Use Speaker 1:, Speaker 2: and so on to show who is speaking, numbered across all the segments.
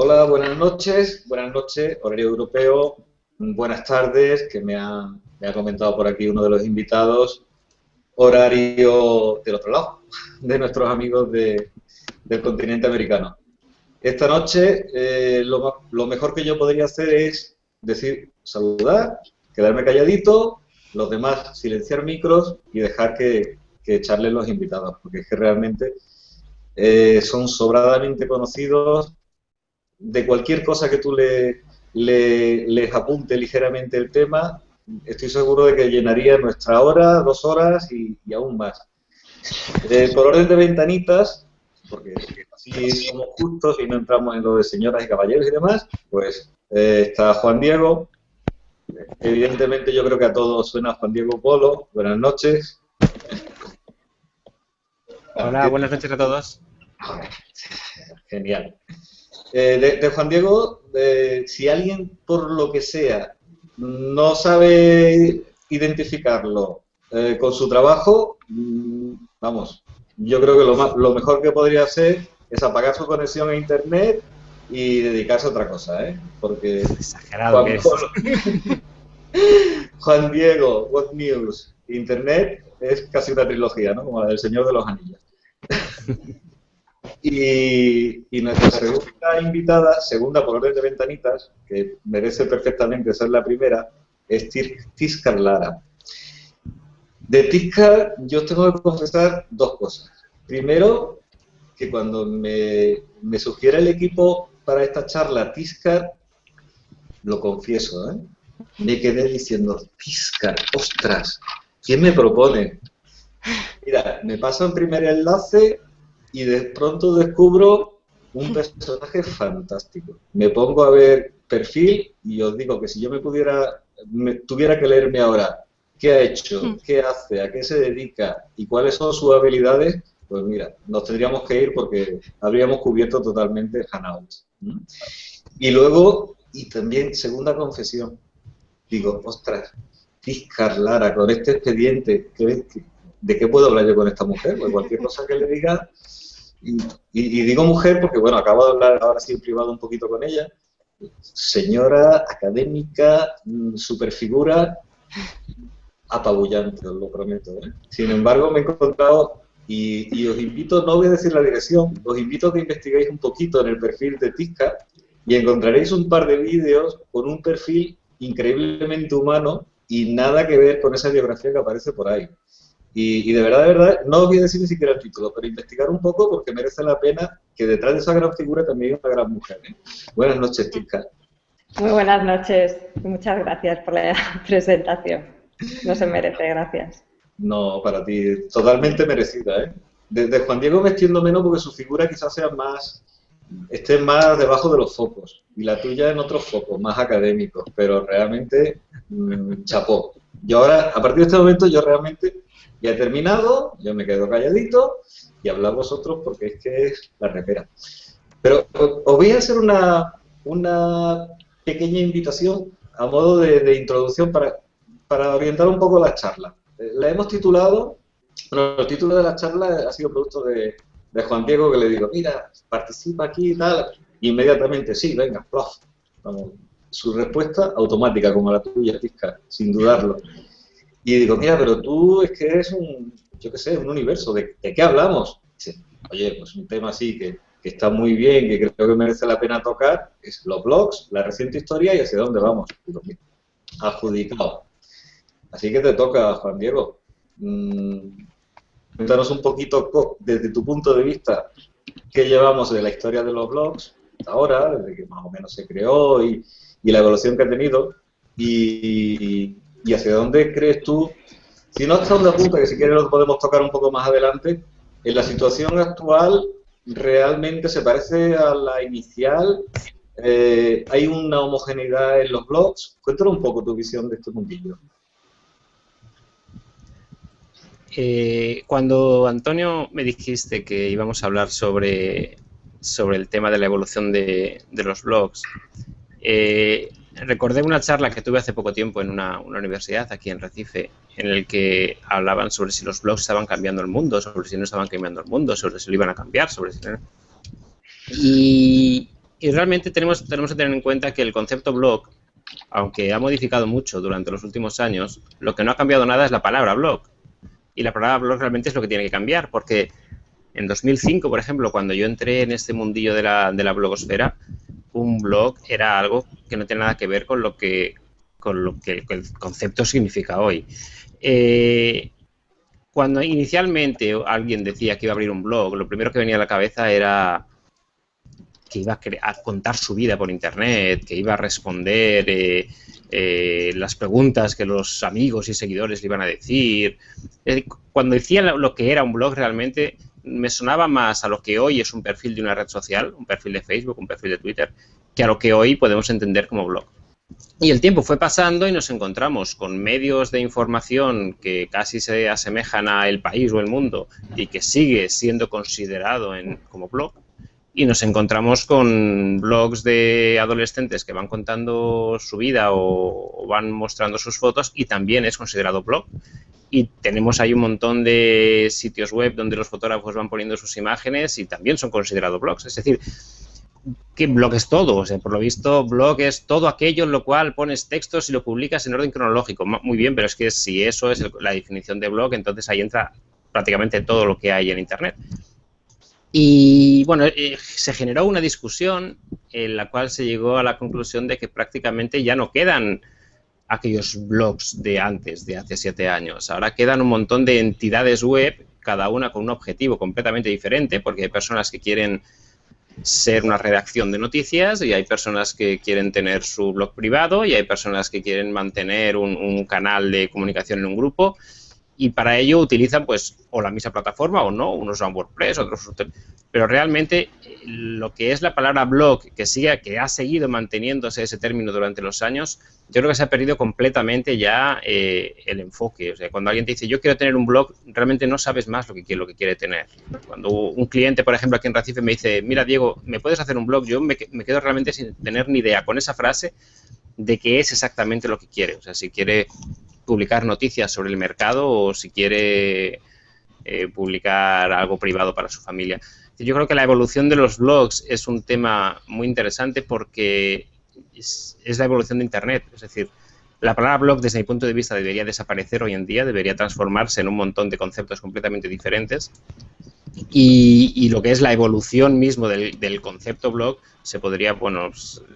Speaker 1: Hola, buenas noches, buenas noches, horario europeo, buenas tardes, que me ha, me ha comentado por aquí uno de los invitados, horario del otro lado, de nuestros amigos de, del continente americano. Esta noche eh, lo, mejor que yo podría hacer es decir, saludar, quedarme calladito, los demás silenciar micros y dejar que, que echarle los invitados, porque es que realmente eh, son sobradamente conocidos de cualquier cosa que tú le, le, les apunte ligeramente el tema, estoy seguro de que llenaría nuestra hora, dos horas y, y aún más. Eh, por orden de ventanitas, porque así somos justos y no entramos en lo de señoras y caballeros y demás, pues eh, está Juan Diego. Evidentemente yo creo que a todos suena Juan Diego Polo. Buenas noches.
Speaker 2: Hola, buenas noches a todos.
Speaker 1: Genial. Eh, de, de, Juan Diego, eh, si alguien por lo que sea no sabe identificarlo eh, con su trabajo, mmm, vamos, yo creo que lo, más, lo mejor que podría hacer es apagar su conexión a internet y dedicarse a otra cosa, ¿eh? Porque
Speaker 2: exagerado
Speaker 1: Juan,
Speaker 2: que
Speaker 1: es. Juan Diego, What News, Internet es casi una trilogía, ¿no? Como la del Señor de los Anillos. y, y, nuestra segunda invitada, segunda por orden de ventanitas, que merece perfectamente ser la primera, es Tiscar Lara. De Tiscar yo tengo que confesar dos cosas. Primero, que cuando me, me sugiere el equipo para esta charla Tiscar, lo confieso, ¿eh? me quedé diciendo, Tiscar, ostras, ¿quién me propone? Mira, me pasa un primer enlace y de pronto descubro un personaje fantástico. Me pongo a ver perfil y os digo que si yo me pudiera, me, tuviera que leerme ahora qué ha hecho, qué hace, a qué se dedica y cuáles son sus habilidades, pues mira, nos tendríamos que ir porque habríamos cubierto totalmente Hanout. Y luego, y también, segunda confesión, digo, ostras, Fiscar Lara, con este expediente, ¿de qué puedo hablar yo con esta mujer? Pues cualquier cosa que le diga, y, digo mujer porque, bueno, acabo de hablar ahora sí en privado un poquito con ella, señora académica, superfigura, apabullante, os lo prometo. ¿eh? Sin embargo, me he encontrado, y, y, os invito, no voy a decir la dirección, os invito a que investiguéis un poquito en el perfil de Tisca y encontraréis un par de vídeos con un perfil increíblemente humano y nada que ver con esa biografía que aparece por ahí. Y, y, de verdad, de verdad, no os voy a decir ni siquiera el título, pero investigar un poco porque merece la pena que detrás de esa gran figura también hay una gran mujer. ¿eh? Buenas noches, Tisca.
Speaker 3: Muy buenas noches. Muchas gracias por la presentación. No se merece, gracias.
Speaker 1: No, para ti, totalmente merecida, ¿eh? Desde Juan Diego me extiendo menos porque su figura quizás sea más, esté más debajo de los focos y la tuya en otros focos, más académicos, pero realmente mmm, chapó. Yo ahora, a partir de este momento, yo realmente ya he terminado, yo me quedo calladito y habla vosotros porque es que es la repera. Pero os voy a hacer una, una pequeña invitación a modo de, de introducción para, para orientar un poco la charla. La hemos titulado, bueno, el título de la charla ha sido producto de, de Juan Diego que le digo, mira, participa aquí y tal, inmediatamente, sí, venga, plof. Vamos, su respuesta automática, como la tuya, Tisca, sin dudarlo. Y digo, mira, pero tú es que eres un, yo qué sé, un universo, ¿de, de qué hablamos? Dice, oye, pues un tema así que, que, está muy bien, que creo que merece la pena tocar, es los blogs, la reciente historia y hacia dónde vamos. Digo, mira, adjudicado. Así que te toca, Juan Diego. Mm, cuéntanos un poquito desde tu punto de vista qué llevamos de la historia de los blogs hasta ahora, desde que más o menos se creó y, y la evolución que ha tenido y, y, hacia dónde crees tú, si no hasta dónde apunta, que si quieres lo podemos tocar un poco más adelante, en la situación actual realmente se parece a la inicial, eh, hay una homogeneidad en los blogs, cuéntanos un poco tu visión de este mundillo.
Speaker 2: Eh, cuando Antonio me dijiste que íbamos a hablar sobre, sobre el tema de la evolución de, de los blogs, eh, recordé una charla que tuve hace poco tiempo en una, universidad aquí en Recife, en el que hablaban sobre si los blogs estaban cambiando el mundo, sobre si no estaban cambiando el mundo, sobre si lo iban a cambiar, sobre si no... Y, y realmente tenemos, tenemos que tener en cuenta que el concepto blog, aunque ha modificado mucho durante los últimos años, lo que no ha cambiado nada es la palabra blog. Y la palabra blog realmente es lo que tiene que cambiar, porque en 2005, por ejemplo, cuando yo entré en este mundillo de la, de la blogosfera, un blog era algo que no tiene nada que ver con lo que, con lo que el concepto significa hoy. Eh, cuando inicialmente alguien decía que iba a abrir un blog, lo primero que venía a la cabeza era que iba a, contar su vida por internet, que iba a responder eh, eh, las preguntas que los amigos y seguidores le iban a decir. Cuando decía lo que era un blog realmente me sonaba más a lo que hoy es un perfil de una red social, un perfil de Facebook, un perfil de Twitter, que a lo que hoy podemos entender como blog. Y el tiempo fue pasando y nos encontramos con medios de información que casi se asemejan a El País o El Mundo y que sigue siendo considerado como blog y nos encontramos con blogs de adolescentes que van contando su vida o, van mostrando sus fotos y también es considerado blog. Y tenemos ahí un montón de sitios web donde los fotógrafos van poniendo sus imágenes y también son considerados blogs. Es decir, ¿qué blog es todo? O sea, por lo visto, blog es todo aquello en lo cual pones textos y lo publicas en orden cronológico. Muy bien, pero es que si eso es la definición de blog, entonces ahí entra prácticamente todo lo que hay en Internet. Y bueno, eh, se generó una discusión en la cual se llegó a la conclusión de que prácticamente ya no quedan aquellos blogs de antes, de hace siete años. Ahora quedan un montón de entidades web, cada una con un objetivo completamente diferente, porque hay personas que quieren ser una redacción de noticias y hay personas que quieren tener su blog privado y hay personas que quieren mantener un, un canal de comunicación en un grupo y para ello utilizan pues o la misma plataforma o no, unos usan WordPress, otros pero realmente eh, lo que es la palabra blog que sigue que ha seguido manteniéndose ese término durante los años, yo creo que se ha perdido completamente ya eh, el enfoque. O sea, cuando alguien te dice yo quiero tener un blog, realmente no sabes más lo que quiere, lo que quiere tener. Cuando un cliente, por ejemplo, aquí en Recife me dice, mira Diego, ¿me puedes hacer un blog? Yo me, me quedo realmente sin tener ni idea con esa frase de qué es exactamente lo que quiere. O sea, si quiere publicar noticias sobre el mercado o si quiere eh, publicar algo privado para su familia. Yo creo que la evolución de los blogs es un tema muy interesante porque es, la evolución de Internet. Es decir, la palabra blog desde mi punto de vista debería desaparecer hoy en día, debería transformarse en un montón de conceptos completamente diferentes. Y, lo que es la evolución mismo del, del, concepto blog, se podría bueno,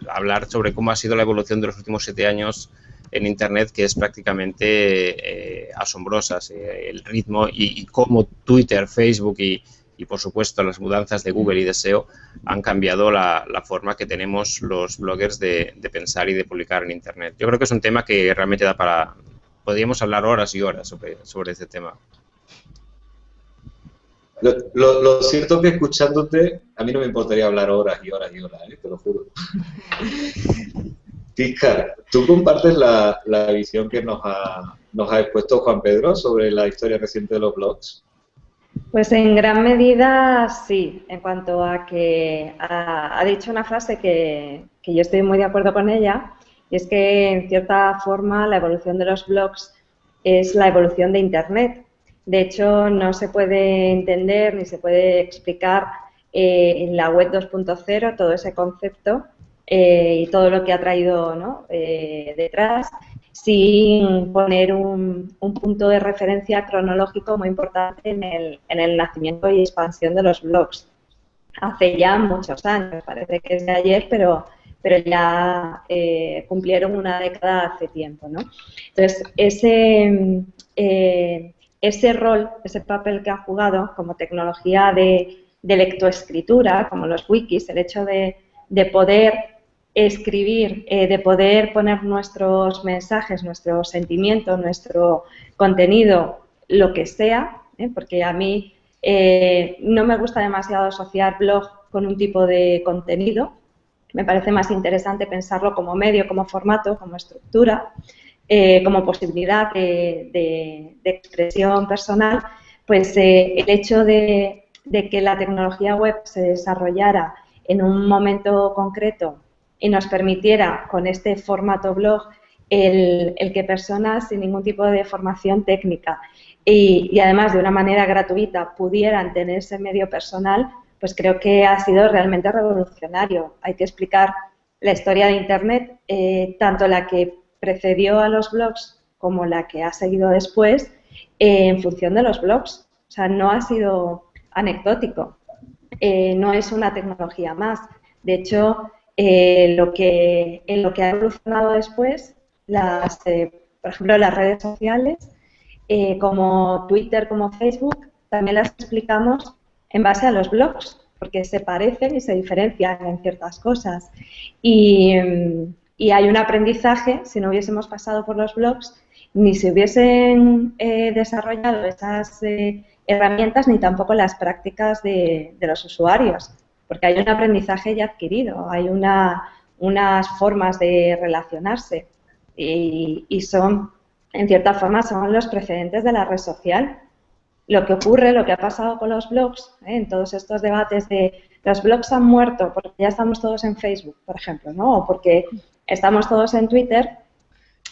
Speaker 2: hablar sobre cómo ha sido la evolución de los últimos siete años en Internet que es prácticamente eh, asombrosa, el ritmo y, cómo Twitter, Facebook y, por supuesto las mudanzas de Google y de SEO han cambiado la, forma que tenemos los bloggers de, pensar y de publicar en Internet. Yo creo que es un tema que realmente da para... Podríamos hablar horas y horas sobre, sobre este tema.
Speaker 1: Lo, cierto es que escuchándote, a mí no me importaría hablar horas y horas y horas, ¿eh? te lo juro. Tiscar, ¿tú compartes la, visión que nos ha, nos ha expuesto Juan Pedro sobre la historia reciente de los blogs?
Speaker 3: Pues en gran medida sí, en cuanto a que ha, dicho una frase que, yo estoy muy de acuerdo con ella, y es que en cierta forma la evolución de los blogs es la evolución de Internet. De hecho, no se puede entender ni se puede explicar eh, en la web 2.0 todo ese concepto eh, y todo lo que ha traído eh, detrás, sin poner un, punto de referencia cronológico muy importante en el, en el, nacimiento y expansión de los blogs. Hace ya muchos años, parece que es de ayer, pero, pero ya eh, cumplieron una década hace tiempo. Entonces, ese, ese rol, ese papel que ha jugado como tecnología de, de lectoescritura, como los wikis, el hecho de poder escribir, eh, de poder poner nuestros mensajes, nuestros sentimientos, nuestro contenido, lo que sea, ¿eh? porque a mí eh, no me gusta demasiado asociar blog con un tipo de contenido. Me parece más interesante pensarlo como medio, como formato, como estructura, como posibilidad de, expresión personal. Pues el hecho de que la tecnología web se desarrollara en un momento concreto y nos permitiera con este formato blog el, que personas sin ningún tipo de formación técnica y, además de una manera gratuita pudieran tener ese medio personal, pues creo que ha sido realmente revolucionario. Hay que explicar la historia de Internet, eh, tanto la que precedió a los blogs como la que ha seguido después, eh, en función de los blogs. O sea, no ha sido anecdótico, eh, no es una tecnología más. De hecho, lo que, en lo que ha evolucionado después, las, por ejemplo, las redes sociales, como Twitter, como Facebook, también las explicamos en base a los blogs, porque se parecen y se diferencian en ciertas cosas. Y, hay un aprendizaje, si no hubiésemos pasado por los blogs, ni se hubiesen eh, desarrollado esas eh, herramientas, ni tampoco las prácticas de, los usuarios, porque hay un aprendizaje ya adquirido, hay unas formas de relacionarse y, y son, en cierta forma, son los precedentes de la red social lo que ocurre, lo que ha pasado con los blogs, ¿eh? en todos estos debates de los blogs han muerto porque ya estamos todos en Facebook, por ejemplo, ¿no? o porque estamos todos en Twitter,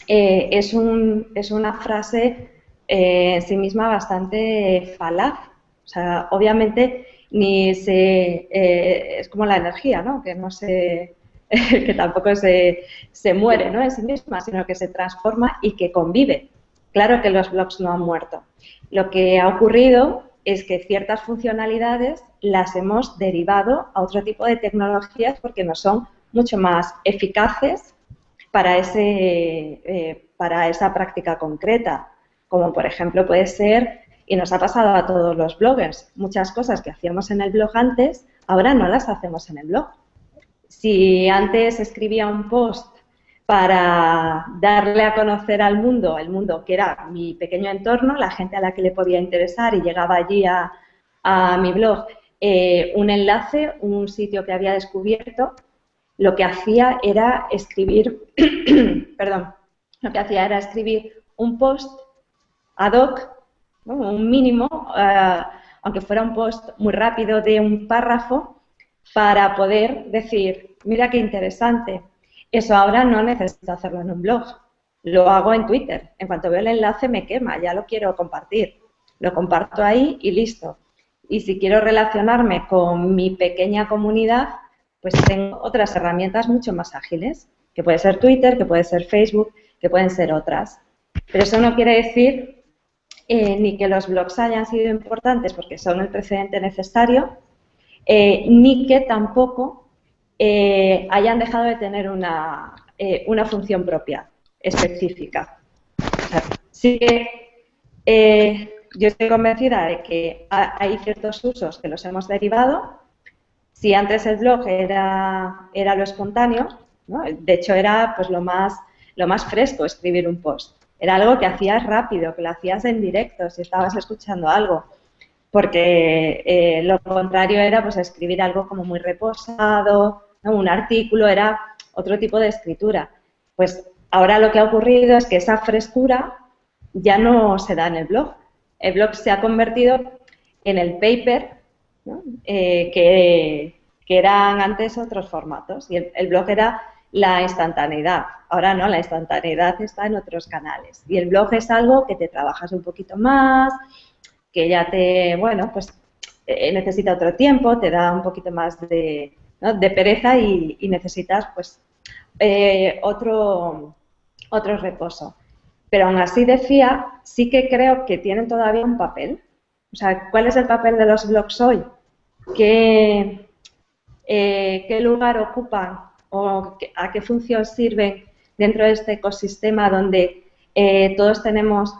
Speaker 3: eh, es, un, es una frase eh, en sí misma bastante falaz. O sea, obviamente ni se es como la energía, ¿no? Que no se que tampoco se, se muere ¿no? en sí misma, sino que se transforma y que convive. Claro que los blogs no han muerto. Lo que ha ocurrido es que ciertas funcionalidades las hemos derivado a otro tipo de tecnologías porque no son mucho más eficaces para, ese, eh, para esa práctica concreta, como por ejemplo puede ser, y nos ha pasado a todos los bloggers, muchas cosas que hacíamos en el blog antes, ahora no las hacemos en el blog. Si antes escribía un post para darle a conocer al mundo, el mundo que era mi pequeño entorno, la gente a la que le podía interesar y llegaba allí a, mi blog, eh, un enlace, un sitio que había descubierto, lo que hacía era escribir, perdón, lo que hacía era escribir un post ad hoc, un mínimo, eh, aunque fuera un post muy rápido de un párrafo, para poder decir, mira qué interesante, eso ahora no necesito hacerlo en un blog, lo hago en Twitter. En cuanto veo el enlace me quema, ya lo quiero compartir. Lo comparto ahí y listo. Y si quiero relacionarme con mi pequeña comunidad, pues tengo otras herramientas mucho más ágiles, que puede ser Twitter, que puede ser Facebook, que pueden ser otras. Pero eso no quiere decir eh, ni que los blogs hayan sido importantes porque son el precedente necesario, eh, ni que tampoco eh, hayan dejado de tener una, una función propia, específica. sí que yo estoy convencida de que hay ciertos usos que los hemos derivado. Si antes el blog era, era lo espontáneo, de hecho era pues lo más, lo más fresco escribir un post. Era algo que hacías rápido, que lo hacías en directo, si estabas escuchando algo porque lo contrario era pues escribir algo como muy reposado, un artículo era otro tipo de escritura. Pues ahora lo que ha ocurrido es que esa frescura ya no se da en el blog. El blog se ha convertido en el paper, eh, que, eran antes otros formatos. Y el, blog era la instantaneidad. Ahora no, la instantaneidad está en otros canales. Y el blog es algo que te trabajas un poquito más, que ya te, bueno, pues eh, necesita otro tiempo, te da un poquito más de, de pereza y, necesitas pues eh, otro, otro reposo. Pero aún así decía, sí que creo que tienen todavía un papel. O sea, ¿cuál es el papel de los blogs hoy? ¿Qué, eh, qué lugar ocupan o a qué función sirven dentro de este ecosistema donde eh, todos tenemos,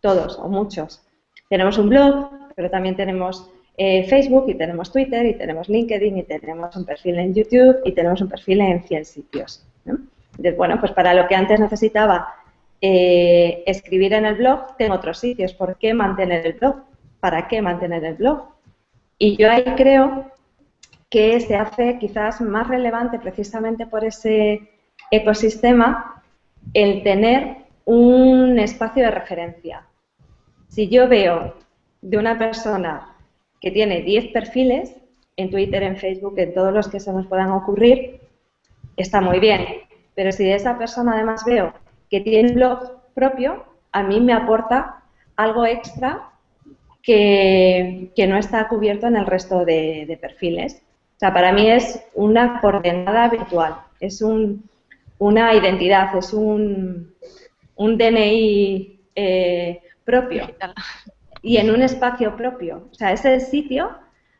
Speaker 3: todos o muchos, tenemos un blog, pero también tenemos eh, Facebook y tenemos Twitter y tenemos LinkedIn y tenemos un perfil en YouTube y tenemos un perfil en 100 sitios. Bueno, pues para lo que antes necesitaba eh, escribir en el blog, tengo otros sitios. ¿Por qué mantener el blog? ¿Para qué mantener el blog? Y yo ahí creo que se hace quizás más relevante precisamente por ese ecosistema el tener un espacio de referencia. Si yo veo de una persona que tiene 10 perfiles en Twitter, en Facebook, en todos los que se nos puedan ocurrir, está muy bien. Pero si de esa persona además veo que tiene un blog propio, a mí me aporta algo extra que, no está cubierto en el resto de, perfiles. O sea, para mí es una coordenada virtual, es una identidad, es un, un DNI eh, propio y en un espacio propio. O sea, es el sitio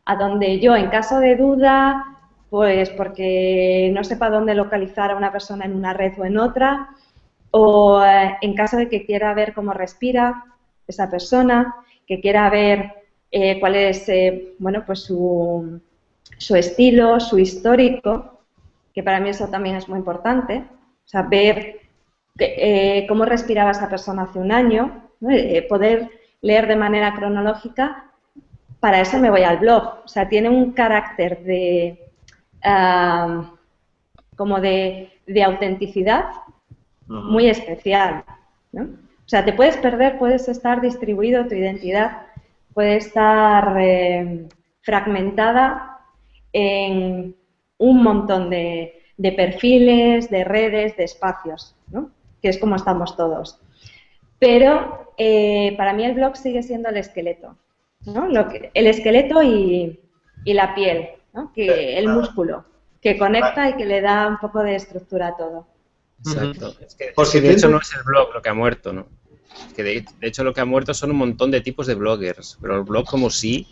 Speaker 3: a donde yo, en caso de duda, pues porque no sepa dónde localizar a una persona en una red o en otra, o eh, en caso de que quiera ver cómo respira esa persona, que quiera ver eh, cuál es eh, bueno, pues su, su, estilo, su histórico, que para mí eso también es muy importante, o sea, ver cómo respiraba esa persona hace un año, poder leer de manera cronológica, para eso me voy al blog. O sea, tiene un carácter de como de, autenticidad muy especial. ¿no? O sea, te puedes perder, puedes estar distribuido tu identidad, puede estar eh, fragmentada en un montón de, perfiles, de redes, de espacios, ¿no? que es como estamos todos. Pero eh, para mí el blog sigue siendo el esqueleto, ¿no? Lo que, el esqueleto y, y la piel, ¿no? que el músculo, que conecta y que le da un poco de estructura a todo.
Speaker 2: Exacto. Es que, Por si de hecho no es el blog lo que ha muerto, ¿no? que de, hecho lo que ha muerto son un montón de tipos de bloggers, pero el blog como sí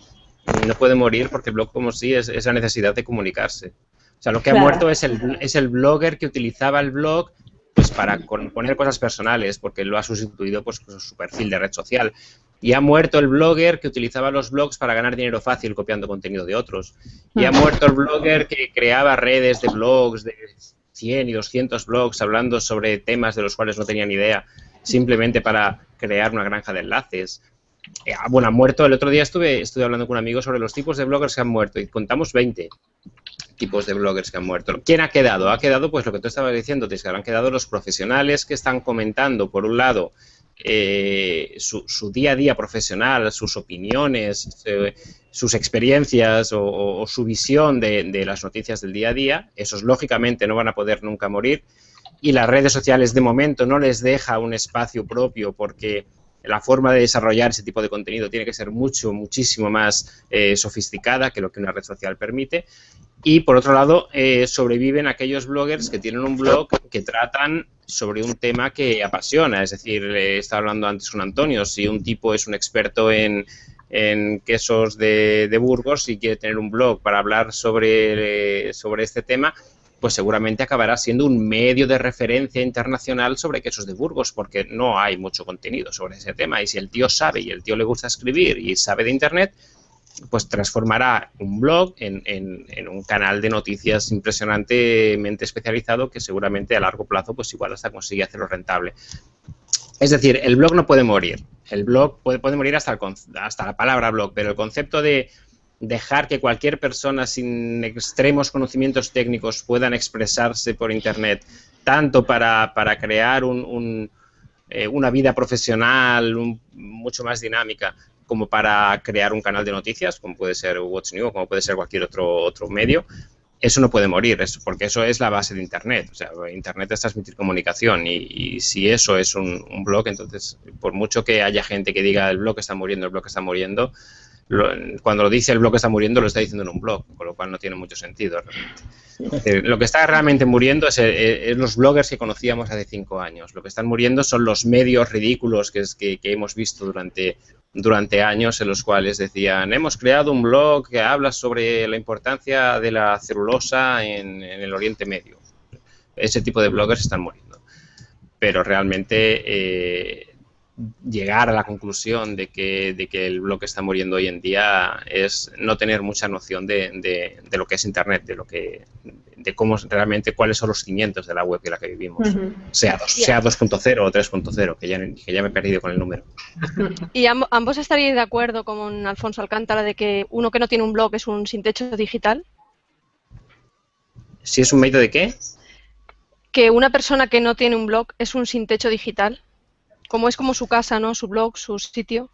Speaker 2: no puede morir porque el blog como sí es esa necesidad de comunicarse. O sea, lo que ha muerto es el, es el blogger que utilizaba el blog pues para poner cosas personales, porque lo ha sustituido pues, con su perfil de red social. Y ha muerto el blogger que utilizaba los blogs para ganar dinero fácil copiando contenido de otros. Y ha muerto el blogger que creaba redes de blogs, de 100 y 200 blogs hablando sobre temas de los cuales no tenían idea, simplemente para crear una granja de enlaces. Eh, ah, bueno, ha muerto, el otro día estuve, estuve hablando con un amigo sobre los tipos de bloggers que han muerto y contamos 20 tipos de bloggers que han muerto. ¿Quién ha quedado? Ha quedado, pues lo que tú estabas diciendo, que han quedado los profesionales que están comentando, por un lado, eh, su, día a día profesional, sus opiniones, eh, sus experiencias o, su visión de, de, las noticias del día a día. Esos, lógicamente, no van a poder nunca morir. Y las redes sociales, de momento, no les deja un espacio propio porque la forma de desarrollar ese tipo de contenido tiene que ser mucho, muchísimo más eh, sofisticada que lo que una red social permite. Y por otro lado, eh, sobreviven aquellos bloggers que tienen un blog que tratan sobre un tema que apasiona. Es decir, estaba hablando antes con Antonio, si un tipo es un experto en, quesos de, de, Burgos y quiere tener un blog para hablar sobre, sobre este tema, pues seguramente acabará siendo un medio de referencia internacional sobre quesos de Burgos, porque no hay mucho contenido sobre ese tema. Y si el tío sabe y el tío le gusta escribir y sabe de Internet, pues transformará un blog en, un canal de noticias impresionantemente especializado que seguramente a largo plazo pues igual hasta consigue hacerlo rentable. Es decir, el blog no puede morir. El blog puede, puede morir hasta, hasta la palabra blog, pero el concepto de dejar que cualquier persona sin extremos conocimientos técnicos puedan expresarse por Internet, tanto para, crear eh, una vida profesional mucho más dinámica, como para crear un canal de noticias, como puede ser What's New, como puede ser cualquier otro, otro medio, eso no puede morir, porque eso es la base de Internet. O sea, Internet es transmitir comunicación y, si eso es un, un, blog, entonces, por mucho que haya gente que diga el blog está muriendo, el blog está muriendo, cuando lo dice el blog está muriendo, lo está diciendo en un blog, con lo cual no tiene mucho sentido realmente. lo que está realmente muriendo es, los bloggers que conocíamos hace cinco años. Lo que están muriendo son los medios ridículos que, que, hemos visto durante, durante años en los cuales decían, hemos creado un blog que habla sobre la importancia de la celulosa en, en el Oriente Medio. Ese tipo de bloggers están muriendo. Pero realmente eh, llegar a la conclusión de que, de que el blog está muriendo hoy en día es no tener mucha noción de, de, lo que es Internet, de lo que de cómo realmente cuáles son los cimientos de la web de la que vivimos, sea, sea 2.0 o 3.0, que ya, que ya me he perdido con el número.
Speaker 4: ¿Y ambos estaríais de acuerdo con Alfonso Alcántara de que uno que no tiene un blog es un sin techo digital?
Speaker 2: ¿Si es un medio de qué?
Speaker 4: Que una persona que no tiene un blog es un sin techo digital como es como su casa, ¿no? Su blog, su sitio.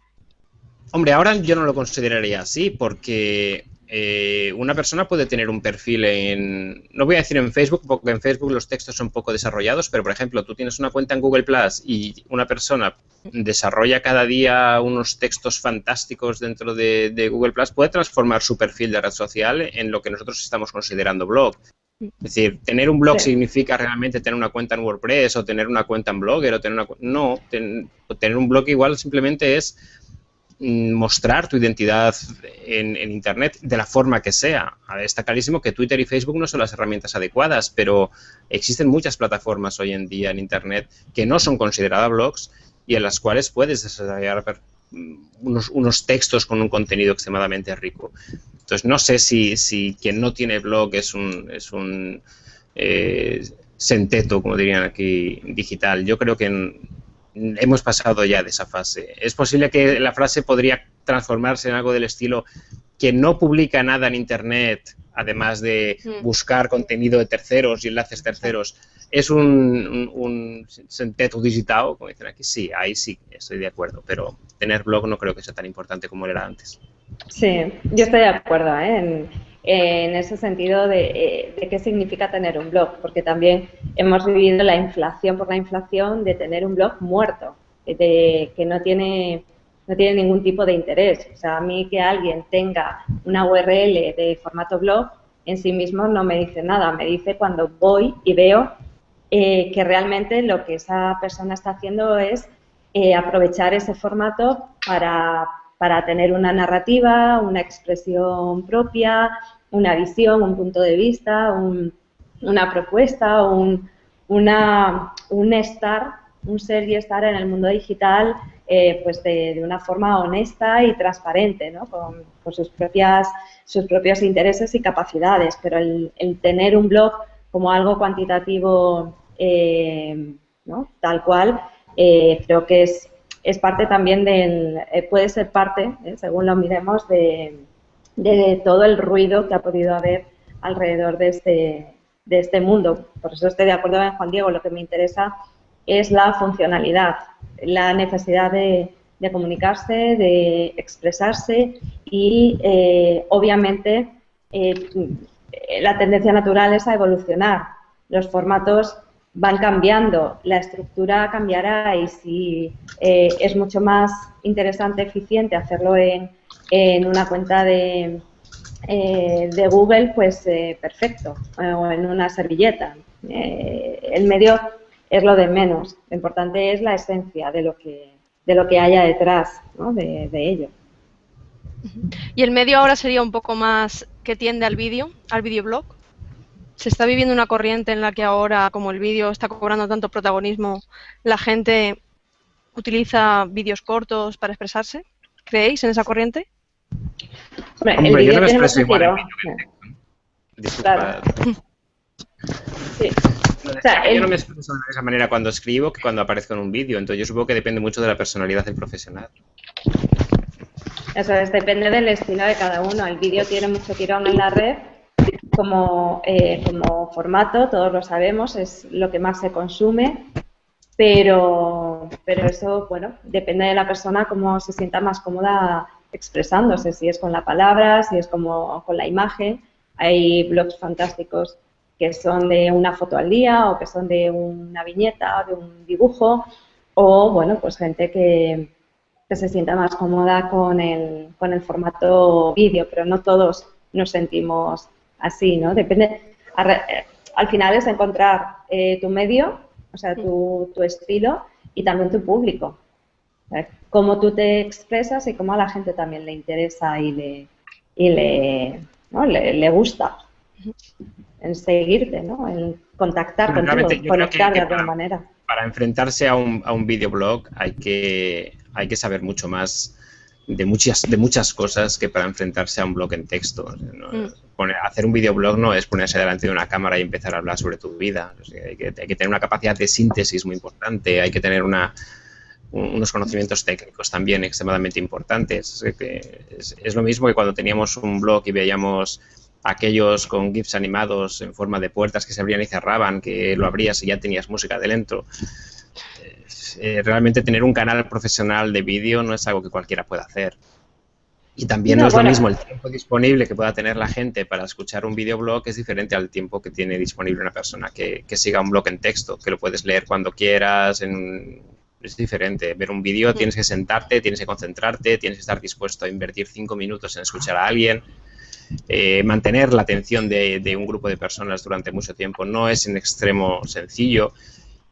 Speaker 2: Hombre, ahora yo no lo consideraría así porque eh, una persona puede tener un perfil en, no voy a decir en Facebook, porque en Facebook los textos son poco desarrollados, pero por ejemplo, tú tienes una cuenta en Google Plus y una persona desarrolla cada día unos textos fantásticos dentro de, Google Plus, puede transformar su perfil de red social en lo que nosotros estamos considerando blog. Es decir, tener un blog significa realmente tener una cuenta en WordPress o tener una cuenta en Blogger o tener una... No, tener un blog igual simplemente es Mm, mostrar tu identidad en, Internet de la forma que sea. está clarísimo que Twitter y Facebook no son las herramientas adecuadas, pero existen muchas plataformas hoy en día en Internet que no son consideradas blogs y en las cuales puedes desarrollar mm, unos, textos con un contenido extremadamente rico. Entonces, no sé si, si quien no tiene blog es un, es un eh, senteto, como dirían aquí, digital. Yo creo que hemos pasado ya de esa fase. Es posible que la frase podría transformarse en algo del estilo que no publica nada en Internet, además de mm. buscar contenido de terceros y enlaces terceros, es un, un, un digital, como dicen aquí. Sí, ahí sí, estoy de acuerdo, pero tener blog no creo que sea tan importante como era antes.
Speaker 3: Sí, yo estoy de acuerdo ¿eh? en, ese sentido de, eh, de, qué significa tener un blog, porque también hemos vivido la inflación por la inflación de tener un blog muerto, de que no tiene no tiene ningún tipo de interés. O sea, a mí que alguien tenga una URL de formato blog en sí mismo no me dice nada, me dice cuando voy y veo eh, que realmente lo que esa persona está haciendo es eh, aprovechar ese formato para, para tener una narrativa, una expresión propia, una visión, un punto de vista, una propuesta, un, un estar, un ser y estar en el mundo digital eh, pues de, una forma honesta y transparente, ¿no? con, sus, propias, sus propios intereses y capacidades. Pero el, tener un blog como algo cuantitativo eh, ¿no? tal cual, eh, creo que es es parte también del, eh, puede ser parte, según lo miremos, de, todo el ruido que ha podido haber alrededor de este, de este mundo. Por eso estoy de acuerdo con Juan Diego, lo que me interesa es la funcionalidad, la necesidad de, comunicarse, de expresarse y, obviamente, la tendencia natural es a evolucionar. Los formatos van cambiando, la estructura cambiará y si eh, es mucho más interesante, eficiente hacerlo en, en una cuenta de, eh, de Google, pues eh, perfecto, o en una servilleta. el medio es lo de menos, lo importante es la esencia de lo que, de lo que haya detrás de, de ello.
Speaker 4: ¿Y el medio ahora sería un poco más que tiende al vídeo, al videoblog? se está viviendo una corriente en la que ahora, como el vídeo está cobrando tanto protagonismo, la gente utiliza vídeos cortos para expresarse. ¿Creéis en esa corriente?
Speaker 2: Hombre, yo no me expreso igual en yo no me expreso de esa manera cuando escribo que cuando aparezco en un vídeo, entonces yo supongo que depende mucho de la personalidad del profesional.
Speaker 3: Eso es, depende del estilo de cada uno. El vídeo tiene mucho tirón en la red como, eh, formato, todos lo sabemos, es lo que más se consume, pero, pero eso, bueno, depende de la persona cómo se sienta más cómoda expresándose, si es con la palabra, si es como con la imagen. Hay blogs fantásticos que son de una foto al día o que son de una viñeta o de un dibujo o, bueno, pues gente que, que se sienta más cómoda con el, con el formato vídeo, pero no todos nos sentimos así, ¿no? Depende, al final es encontrar eh, tu medio, o sea, tu, tu, estilo y también tu público. Cómo tú te expresas y cómo a la gente también le interesa y le, y le, ¿no? le, gusta en seguirte, ¿no? En contactar contigo, conectar de alguna manera.
Speaker 2: Para enfrentarse a un, a un videoblog hay que, hay que saber mucho más de muchas, de muchas cosas que para enfrentarse a un blog en texto. Mm. hacer un videoblog no es ponerse delante de una cámara y empezar a hablar sobre tu vida. hay, que, tener una capacidad de síntesis muy importante, hay que tener una, unos conocimientos técnicos también extremadamente importantes. Es, es, lo mismo que cuando teníamos un blog y veíamos aquellos con GIFs animados en forma de puertas que se abrían y cerraban, que lo abrías y ya tenías música de dentro. Eh, realmente tener un canal profesional de vídeo no es algo que cualquiera pueda hacer. Y también no, es lo mismo el tiempo disponible que pueda tener la gente para escuchar un videoblog es diferente al tiempo que tiene disponible una persona que, siga un blog en texto, que lo puedes leer cuando quieras, es diferente. Ver un vídeo tienes que sentarte, tienes que concentrarte, tienes que estar dispuesto a invertir cinco minutos en escuchar a alguien. Eh, mantener la atención de, un grupo de personas durante mucho tiempo no es en extremo sencillo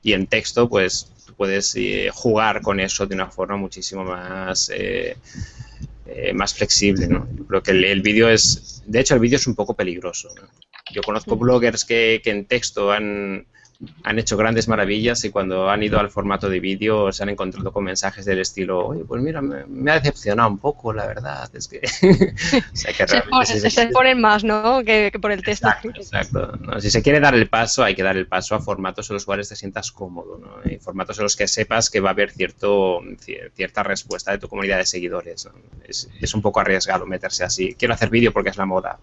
Speaker 2: y en texto pues puedes eh, jugar con eso de una forma muchísimo más eh, eh, más flexible. ¿no? Yo creo que el, vídeo es, de hecho el vídeo es un poco peligroso. Yo conozco bloggers que, que en texto han, han hecho grandes maravillas y cuando han ido al formato de vídeo se han encontrado con mensajes del estilo, oye, pues mira, me, ha decepcionado un poco, la verdad, es que...
Speaker 4: se, ponen más, ¿no?, que, por el texto.
Speaker 2: Exacto, si se quiere dar el paso, hay que dar el paso a formatos en los cuales te sientas cómodo, ¿no? Y formatos en los que sepas que va a haber cierto, cierta respuesta de tu comunidad de seguidores. Es, es un poco arriesgado meterse así. Quiero hacer vídeo porque es la moda.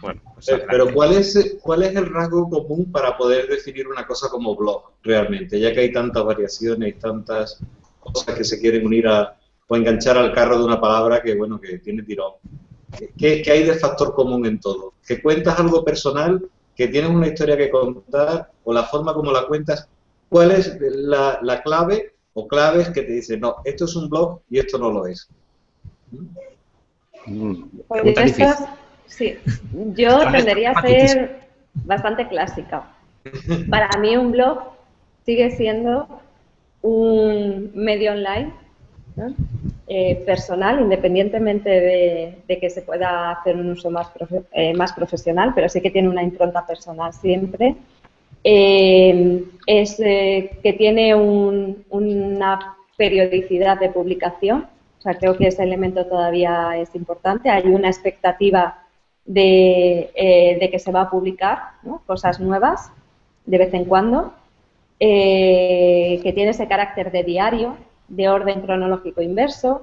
Speaker 1: Bueno, pues eh, pero ¿cuál es, ¿cuál es el rasgo común para poder definir una cosa como blog realmente? Ya que hay tantas variaciones y tantas cosas que se quieren unir a, o enganchar al carro de una palabra que, bueno, que tiene tirón. ¿Qué, hay de factor común en todo? ¿Que cuentas algo personal? ¿Que tienes una historia que contar? ¿O la forma como la cuentas? ¿Cuál es la, la clave o claves que te dicen, no, esto es un blog y esto no lo es?
Speaker 3: Mm, pues Sí, yo tendería a ser bastante clásica. Para mí un blog sigue siendo un medio online eh, personal, independientemente de, que se pueda hacer un uso más, eh, más profesional, pero sí que tiene una impronta personal siempre. Eh, es que tiene una periodicidad de publicación, o sea, creo que ese elemento todavía es importante. Hay una expectativa eh, de, que se va a publicar cosas nuevas de vez en cuando, eh, que tiene ese carácter de diario, de orden cronológico inverso,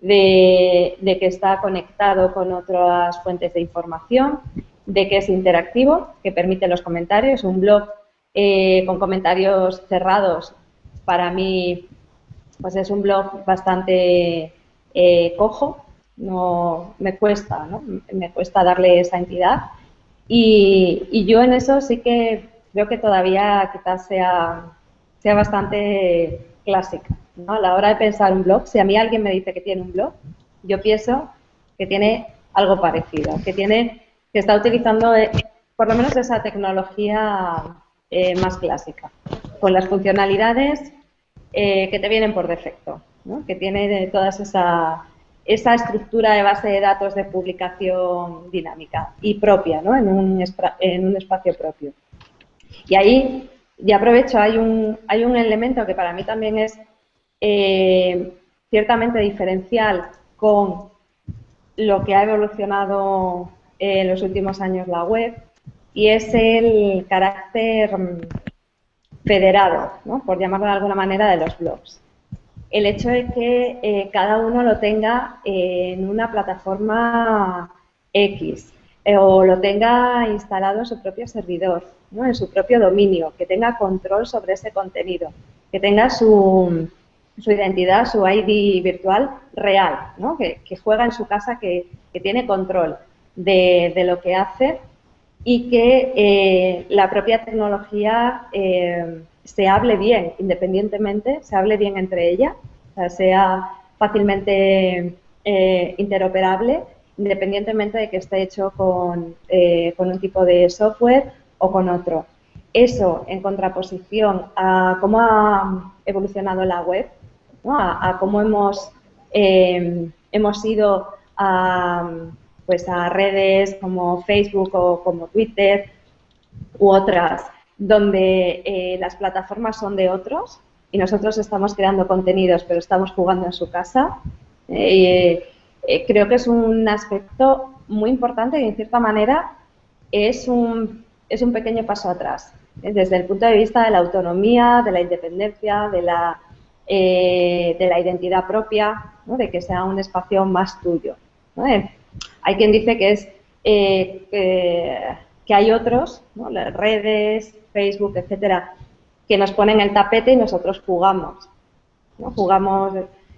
Speaker 3: de, que está conectado con otras fuentes de información, de que es interactivo, que permite los comentarios. Un blog eh, con comentarios cerrados, para mí, pues es un blog bastante cojo, no me cuesta, ¿no? Me cuesta darle esa entidad. Y, yo en eso sí que creo que todavía quizás sea, sea bastante clásica. ¿no? A la hora de pensar un blog, si a mí alguien me dice que tiene un blog, yo pienso que tiene algo parecido, que tiene que está utilizando eh, por lo menos esa tecnología eh, más clásica, con las funcionalidades eh, que te vienen por defecto, ¿no? que tiene todas esas esa estructura de base de datos de publicación dinámica y propia, ¿no? en, un, espacio propio. Y ahí, ya aprovecho, hay un, hay un elemento que para mí también es eh, ciertamente diferencial con lo que ha evolucionado en los últimos años la web y es el carácter federado, ¿no? por llamarlo de alguna manera, de los blogs el hecho de que eh, cada uno lo tenga en una plataforma X eh, o lo tenga instalado en su propio servidor, ¿no? en su propio dominio, que tenga control sobre ese contenido, que tenga su, su identidad, su ID virtual real, ¿no? que, juega en su casa, que, tiene control de, lo que hace y que eh, la propia tecnología se hable bien independientemente, se hable bien entre ellas, sea, fácilmente eh, interoperable independientemente de que esté hecho eh, con, un tipo de software o con otro. Eso en contraposición a cómo ha evolucionado la web, a, cómo hemos, eh, hemos ido a, pues a redes como Facebook o como Twitter u otras donde eh, las plataformas son de otros y nosotros estamos creando contenidos, pero estamos jugando en su casa. Eh, eh, creo que es un aspecto muy importante y, en cierta manera, es un, es un pequeño paso atrás, desde el punto de vista de la autonomía, de la independencia, de la, de la identidad propia, de que sea un espacio más tuyo. hay quien dice que es que hay otros, las redes, Facebook, etcétera, que nos ponen el tapete y nosotros jugamos. ¿no? Jugamos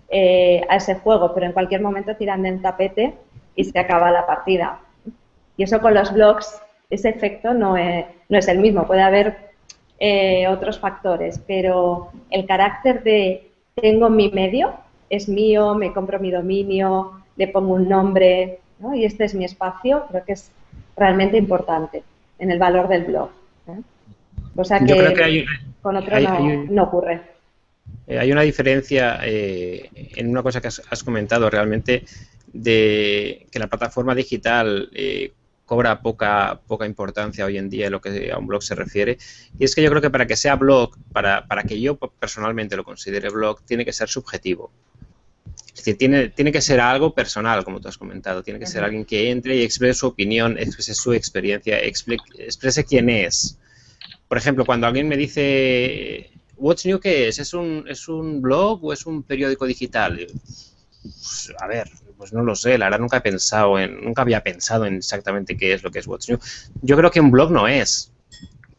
Speaker 3: eh, a ese juego, pero en cualquier momento tiran del tapete y se acaba la partida. Y eso con los blogs, ese efecto no es, no es el mismo. Puede haber eh, otros factores, pero el carácter de tengo mi medio, es mío, me compro mi dominio, le pongo un nombre ¿no? y este es mi espacio, creo que es realmente importante en el valor del blog. ¿eh? O sea que, con otro no, ocurre.
Speaker 2: Eh, hay una diferencia eh, en una cosa que has, comentado realmente de que la plataforma digital cobra poca, poca importancia hoy en día en lo que a un blog se refiere. Y es que yo creo que para que sea blog, para, para que yo personalmente lo considere blog, tiene que ser subjetivo. Es decir, tiene, tiene que ser algo personal, como tú has comentado. Tiene que ser alguien que entre y exprese su opinión, exprese su experiencia, exprese quién es. Por ejemplo, cuando alguien me dice, What's New qué es? ¿Es un, ¿Es un blog o es un periódico digital? Pues, a ver, pues no lo sé, la verdad nunca he pensado en, nunca había pensado en exactamente qué es lo que es What's New. Yo creo que un blog no es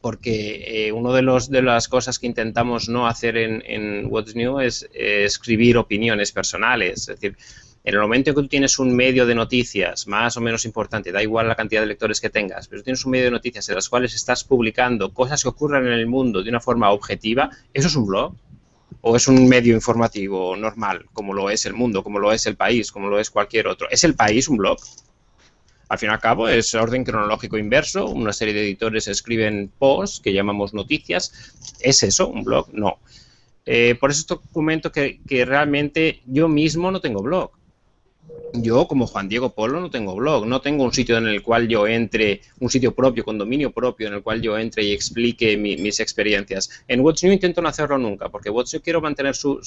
Speaker 2: porque eh, una de, los, de las cosas que intentamos no hacer en, What's New es escribir opiniones personales. Es decir, en el momento en que tú tienes un medio de noticias más o menos importante, da igual la cantidad de lectores que tengas, pero tienes un medio de noticias en las cuales estás publicando cosas que ocurran en el mundo de una forma objetiva, ¿eso es un blog? ¿O es un medio informativo normal, como lo es el mundo, como lo es el país, como lo es cualquier otro? ¿Es el país un blog? Al fin y al cabo es orden cronológico inverso, una serie de editores escriben posts que llamamos noticias. ¿Es eso un blog? No. Eh, por eso comento que, que realmente yo mismo no tengo blog. Yo, como Juan Diego Polo, no tengo blog, no tengo un sitio en el cual yo entre, un sitio propio, con dominio propio, en el cual yo entre y explique mis experiencias. En What's New intento no hacerlo nunca, porque What's New quiero mantener su,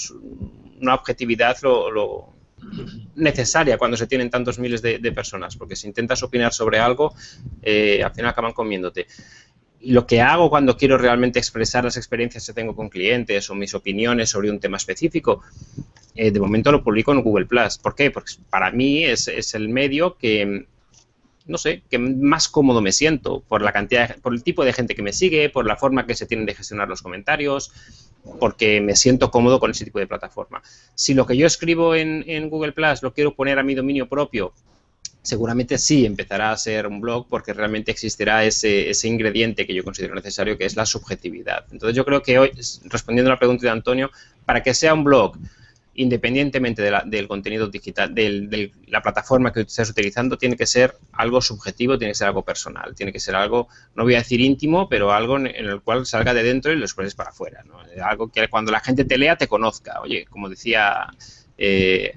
Speaker 2: una objetividad lo, necesaria cuando se tienen tantos miles de, personas, porque si intentas opinar sobre algo, eh, al final acaban comiéndote. Y lo que hago cuando quiero realmente expresar las experiencias que tengo con clientes o mis opiniones sobre un tema específico, eh, de momento lo publico en Google Plus. ¿Por qué? Porque para mí es, es, el medio que, no sé, que más cómodo me siento por la cantidad, por el tipo de gente que me sigue, por la forma que se tienen de gestionar los comentarios, porque me siento cómodo con ese tipo de plataforma. Si lo que yo escribo en, Google Plus lo quiero poner a mi dominio propio, seguramente sí empezará a ser un blog porque realmente existirá ese, ese, ingrediente que yo considero necesario, que es la subjetividad. Entonces yo creo que hoy, respondiendo a la pregunta de Antonio, para que sea un blog independientemente del contenido digital, de la plataforma que estés utilizando, tiene que ser algo subjetivo, tiene que ser algo personal, tiene que ser algo, no voy a decir íntimo, pero algo en, el cual salga de dentro y lo expreses para afuera. ¿no? Algo que cuando la gente te lea te conozca. Oye, como decía eh,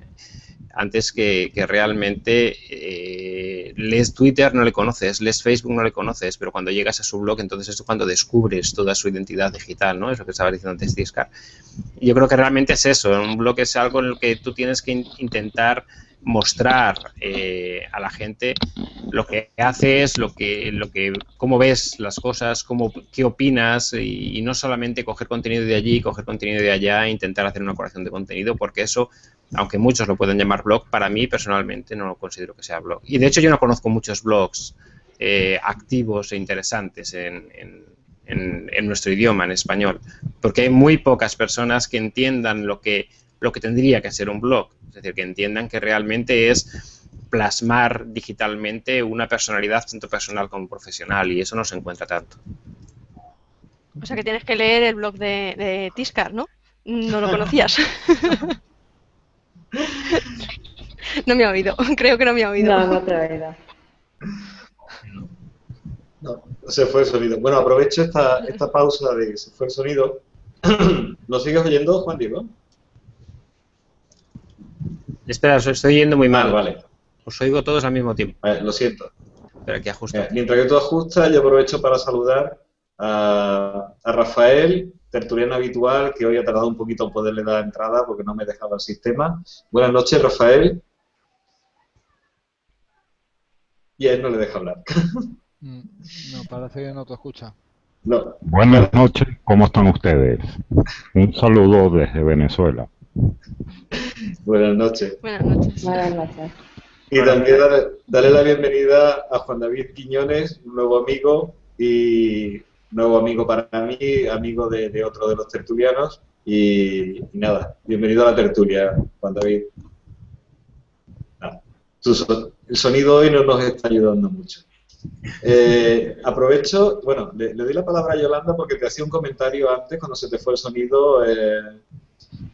Speaker 2: antes que, realmente eh, Twitter no le conoces, lees Facebook no le conoces, pero cuando llegas a su blog, entonces es cuando descubres toda su identidad digital, ¿no? Es lo que estaba diciendo antes Discar. Yo creo que realmente es eso, un blog es algo en el que tú tienes que intentar mostrar eh, a la gente lo que haces, lo que, lo que, cómo ves las cosas, cómo, qué opinas y, y, no solamente coger contenido de allí, coger contenido de allá intentar hacer una corrección de contenido, porque eso aunque muchos lo pueden llamar blog, para mí personalmente no lo considero que sea blog. Y de hecho yo no conozco muchos blogs eh, activos e interesantes en, nuestro idioma, en español, porque hay muy pocas personas que entiendan lo que, lo que tendría que ser un blog, es decir, que entiendan que realmente es plasmar digitalmente una personalidad tanto personal como profesional y eso no se encuentra tanto.
Speaker 4: O sea que tienes que leer el blog de, de Tiscar, ¿no? No lo conocías. No me ha oído, creo que no me ha oído.
Speaker 3: No, no te ha oído.
Speaker 1: No, se fue el sonido. Bueno, aprovecho esta, esta pausa de que se fue el sonido. ¿Nos sigues oyendo, Juan Diego?
Speaker 2: Espera, os estoy oyendo muy mal.
Speaker 1: Ah, vale.
Speaker 2: Os oigo todos al mismo tiempo.
Speaker 1: lo siento.
Speaker 2: Espera, que ajusta.
Speaker 1: Eh, mientras que tú ajustas, yo aprovecho para saludar a, a Rafael tertuliano habitual que hoy ha tardado un poquito en poderle dar entrada porque no me dejaba el sistema. Buenas noches, Rafael. Y a él no le deja hablar.
Speaker 5: Mm, no, parece que no te escucha.
Speaker 1: No.
Speaker 6: Buenas noches, ¿cómo están ustedes? Un saludo desde Venezuela.
Speaker 1: Buenas noches.
Speaker 4: Buenas noches.
Speaker 3: Buenas noches.
Speaker 1: Y también darle, la bienvenida a Juan David Quiñones, un nuevo amigo y nuevo amigo para mí, amigo de, otro de los tertulianos. Y, nada, bienvenido a la tertulia, Juan David. el sonido hoy no nos está ayudando mucho. Eh, aprovecho, bueno, le, doy la palabra a Yolanda porque te hacía un comentario antes cuando se te fue el sonido, eh,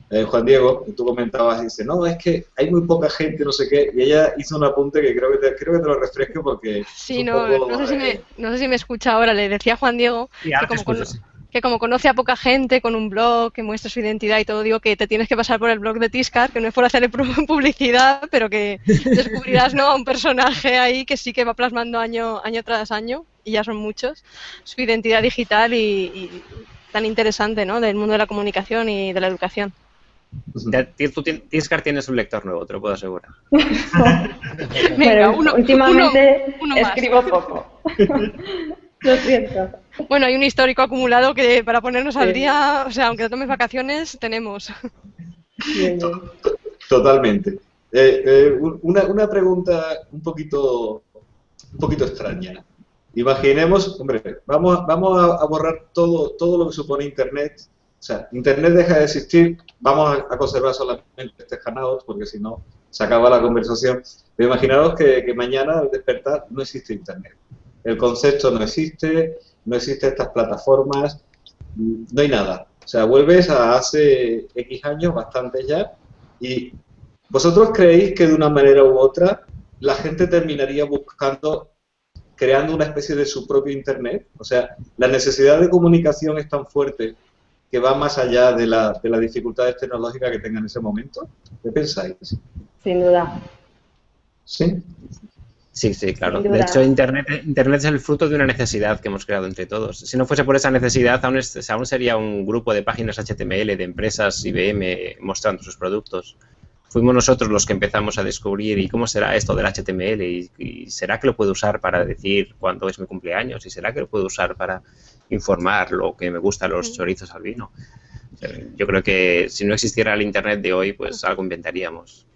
Speaker 1: eh, Juan Diego, tú comentabas, dice, no, es que hay muy poca gente, no sé qué, y ella hizo un apunte que creo que te, creo que te lo refresco porque...
Speaker 4: Sí, no, no, sé si me, no sé si me escucha ahora, le decía a Juan Diego que como, que como conoce a poca gente con un blog que muestra su identidad y todo, digo que te tienes que pasar por el blog de Tiscar, que no es por hacerle publicidad, pero que descubrirás ¿no? a un personaje ahí que sí que va plasmando año, año tras año, y ya son muchos, su identidad digital y, tan interesante ¿no? del mundo de la comunicación y de la educación.
Speaker 2: Tiscar tienes un lector nuevo, te lo puedo asegurar.
Speaker 3: Venga, uno, últimamente escribo poco. Lo siento.
Speaker 4: Bueno, hay un histórico acumulado que para ponernos al día, o sea, aunque no tomes vacaciones, tenemos.
Speaker 1: Totalmente. Eh, eh, una, una, pregunta un poquito, un poquito extraña. Imaginemos, hombre, vamos, vamos a, borrar todo, todo lo que supone Internet. O sea, Internet deja de existir, vamos a, conservar solamente este Hangout, porque si no, se acaba la conversación. Pero imaginaos que, que mañana al despertar no existe Internet. El concepto no existe, no existen estas plataformas, no hay nada. O sea, vuelves a hace X años, bastante ya, y vosotros creéis que de una manera u otra la gente terminaría buscando, creando una especie de su propio Internet. O sea, la necesidad de comunicación es tan fuerte que va más allá de, la, de las dificultades tecnológicas que tengan en ese momento. ¿Qué pensáis?
Speaker 3: Sin duda.
Speaker 1: ¿Sí?
Speaker 2: Sí, sí, claro. De hecho, Internet, Internet es el fruto de una necesidad que hemos creado entre todos. Si no fuese por esa necesidad, aún, aún sería un grupo de páginas HTML de empresas IBM mostrando sus productos. Fuimos nosotros los que empezamos a descubrir y cómo será esto del HTML y, será que lo puedo usar para decir cuándo es mi cumpleaños y será que lo puedo usar para informar lo que me gusta los chorizos al vino. Yo creo que si no existiera el Internet de hoy, pues algo inventaríamos.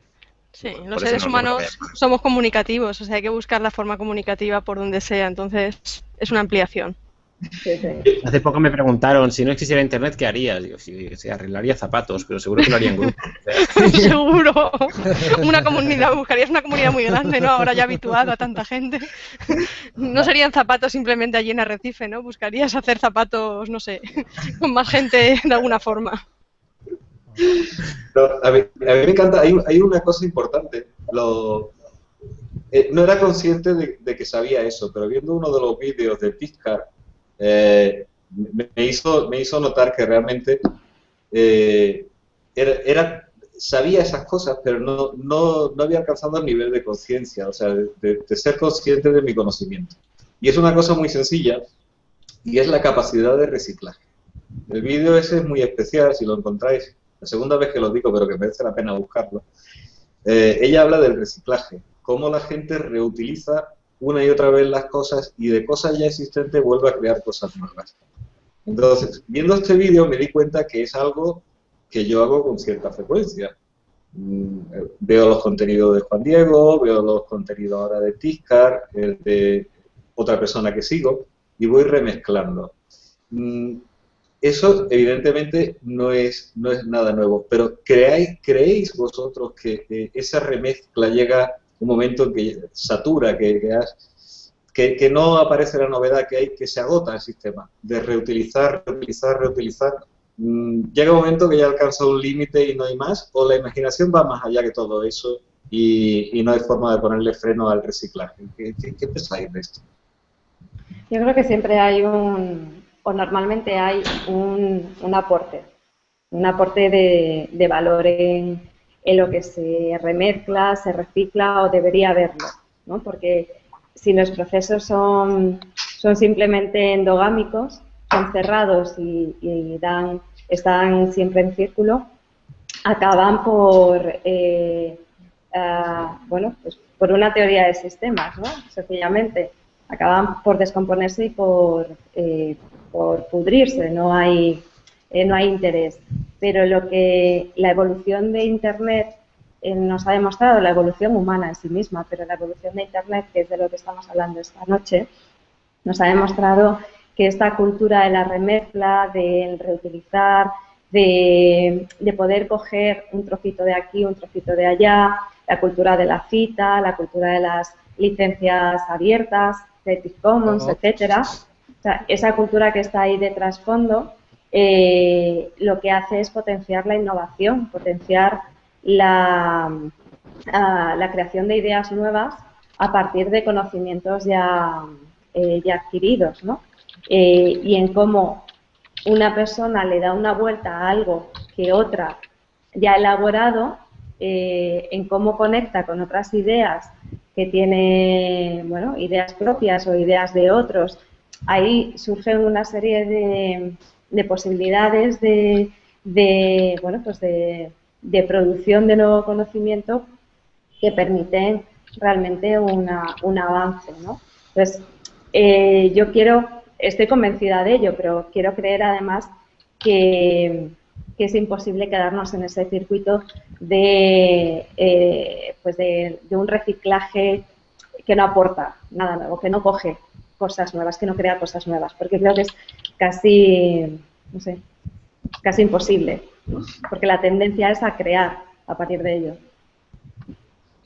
Speaker 4: Sí, los seres humanos somos comunicativos, o sea, hay que buscar la forma comunicativa por donde sea, entonces es una ampliación.
Speaker 2: Hace poco me preguntaron, si no existiera internet, ¿qué harías? Digo, si, arreglaría zapatos, pero seguro que lo haría en grupo.
Speaker 4: seguro. Una comunidad, buscarías una comunidad muy grande, ¿no? Ahora ya habituada a tanta gente. No serían zapatos simplemente allí en Arrecife, ¿no? Buscarías hacer zapatos, no sé, con más gente de alguna forma.
Speaker 1: No, a, mí, me encanta, hay, una cosa importante. Eh, no era consciente de, que sabía eso, pero viendo uno de los vídeos de Pizcar, eh, me, hizo, me hizo notar que realmente eh, era, sabía esas cosas, pero no, no, no había alcanzado el nivel de conciencia, o sea, de, de ser consciente de mi conocimiento. Y es una cosa muy sencilla, y es la capacidad de reciclaje. El vídeo ese es muy especial, si lo encontráis, la segunda vez que lo digo, pero que merece la pena buscarlo, eh, ella habla del reciclaje, cómo la gente reutiliza una y otra vez las cosas y de cosas ya existentes vuelve a crear cosas nuevas. Entonces, viendo este vídeo me di cuenta que es algo que yo hago con cierta frecuencia. Mm, veo los contenidos de Juan Diego, veo los contenidos ahora de Tiscar, el de otra persona que sigo, y voy remezclando. Mm, eso evidentemente no es, no es nada nuevo, pero ¿creéis, ¿creéis vosotros que, esa remezcla llega un momento en que satura, que, que, no aparece la novedad, que hay que se agota el sistema de reutilizar, reutilizar, reutilizar? Mm, ¿Llega un momento que ya alcanza un límite y no hay más? ¿O la imaginación va más allá que todo eso y, no hay forma de ponerle freno al reciclaje? ¿Qué, qué pensáis de esto?
Speaker 3: Yo creo que siempre hay un, o normalmente hay un, aporte, un aporte de, valor en, lo que se remezcla, se recicla o debería haberlo, ¿no? Porque si los procesos son, son simplemente endogámicos, son cerrados y, dan, están siempre en círculo, acaban por, ah, bueno, pues por una teoría de sistemas, ¿no? Sencillamente, acaban por descomponerse y por, eh, por pudrirse, no hay, eh, no hay interés. Pero lo que la evolución de Internet eh, nos ha demostrado, la evolución humana en sí misma, pero la evolución de Internet, que es de lo que estamos hablando esta noche, nos ha demostrado que esta cultura de la remezcla, del reutilizar, de, poder coger un trocito de aquí, un trocito de allá, la cultura de la cita, la cultura de las licencias abiertas, Creative Commons, etc. etcétera. esa cultura que está ahí de trasfondo eh, lo que hace es potenciar la innovación, potenciar la, la creación de ideas nuevas a partir de conocimientos ya, eh, ya adquiridos, ¿no? Eh, y en cómo una persona le da una vuelta a algo que otra ya ha elaborado, en cómo conecta con otras ideas que tiene, bueno, ideas propias o ideas de otros, ahí surgen una serie de, de posibilidades de, de, bueno, pues de, de producción de nuevo conocimiento que permiten realmente una, un avance, ¿no? Entonces, eh, yo quiero, estoy convencida de ello, pero quiero creer además que, es imposible quedarnos en ese circuito de, eh, pues de, un reciclaje que no aporta nada nuevo, que no coge cosas nuevas, que no crea cosas nuevas, porque creo que es casi, no sé, casi imposible, porque la tendencia es a crear a partir de ello.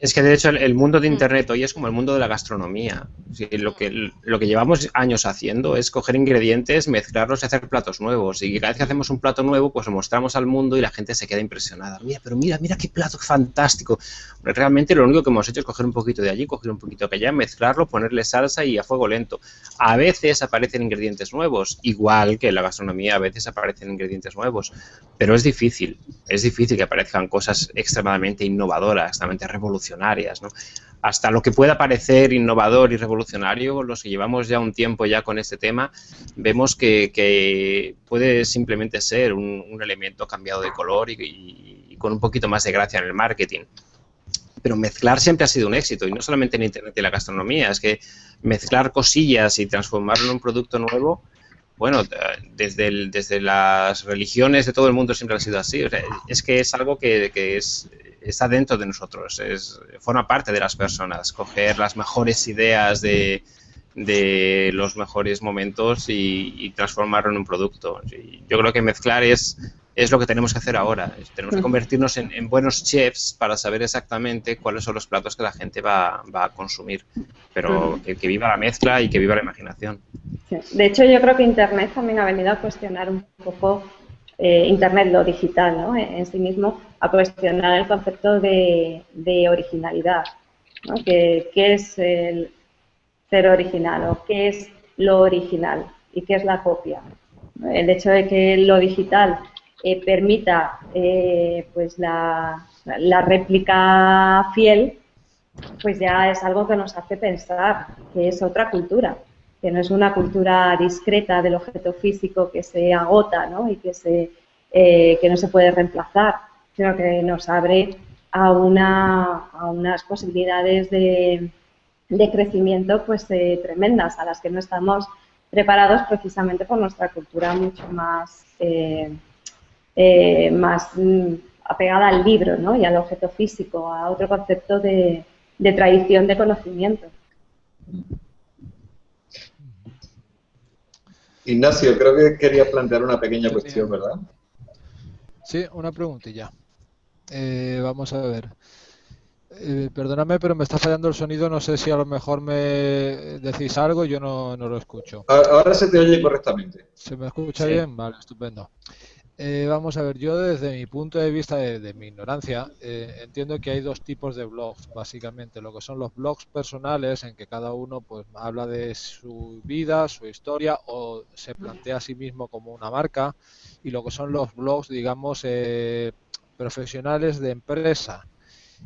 Speaker 2: Es que de hecho el, mundo de Internet hoy es como el mundo de la gastronomía. lo, que, lo que llevamos años haciendo es coger ingredientes, mezclarlos y hacer platos nuevos. Y cada vez que hacemos un plato nuevo, pues lo mostramos al mundo y la gente se queda impresionada. Mira, pero mira, mira qué plato fantástico. Realmente lo único que hemos hecho es coger un poquito de allí, coger un poquito de allá, mezclarlo, ponerle salsa y a fuego lento. A veces aparecen ingredientes nuevos, igual que en la gastronomía a veces aparecen ingredientes nuevos. Pero es difícil, es difícil que aparezcan cosas extremadamente innovadoras, extremadamente revolucionarias Hasta lo que pueda parecer innovador y revolucionario, los que llevamos ya un tiempo ya con este tema, vemos que, puede simplemente ser un, elemento cambiado de color y, con un poquito más de gracia en el marketing. Pero mezclar siempre ha sido un éxito, y no solamente en Internet y la gastronomía, es que mezclar cosillas y transformarlo en un producto nuevo, bueno, desde, desde las religiones de todo el mundo siempre ha sido así, es que es algo que, que es está dentro de nosotros, es, forma parte de las personas, coger las mejores ideas de, de los mejores momentos y, transformarlo en un producto. yo creo que mezclar es, es lo que tenemos que hacer ahora. Tenemos que convertirnos en, buenos chefs para saber exactamente cuáles son los platos que la gente va, va a consumir. Pero que, que, viva la mezcla y que viva la imaginación.
Speaker 3: De hecho, yo creo que Internet también ha venido a cuestionar un poco eh, Internet, lo digital, ¿no? en, sí mismo, a cuestionar el concepto de, originalidad. ¿no? ¿Qué, es el ser original o qué es lo original y qué es la copia? El hecho de que lo digital eh, permita eh, pues la, la réplica fiel, pues ya es algo que nos hace pensar que es otra cultura que no es una cultura discreta del objeto físico que se agota ¿no? y que, se, eh, que no se puede reemplazar, sino que nos abre a, una, a unas posibilidades de, de crecimiento pues tremendas a las que no estamos preparados precisamente por nuestra cultura mucho más, más mm, apegada al libro ¿no? y al objeto físico, a otro concepto de, de tradición de conocimiento.
Speaker 1: Ignacio, creo que quería plantear una pequeña cuestión, ¿verdad?
Speaker 5: Sí, una preguntilla. Eh, vamos a ver. Eh, perdóname, pero me está fallando el sonido. No sé si a lo mejor me decís algo, yo no, no lo escucho.
Speaker 1: Ahora se te oye correctamente.
Speaker 5: ¿Se me escucha bien? Vale, estupendo. Eh, vamos a ver, yo desde mi punto de vista de, mi ignorancia eh, entiendo que hay dos tipos de blogs, básicamente, lo que son los blogs personales en que cada uno pues habla de su vida, su historia o se plantea a sí mismo como una marca y lo que son los blogs, digamos, eh, profesionales de empresa.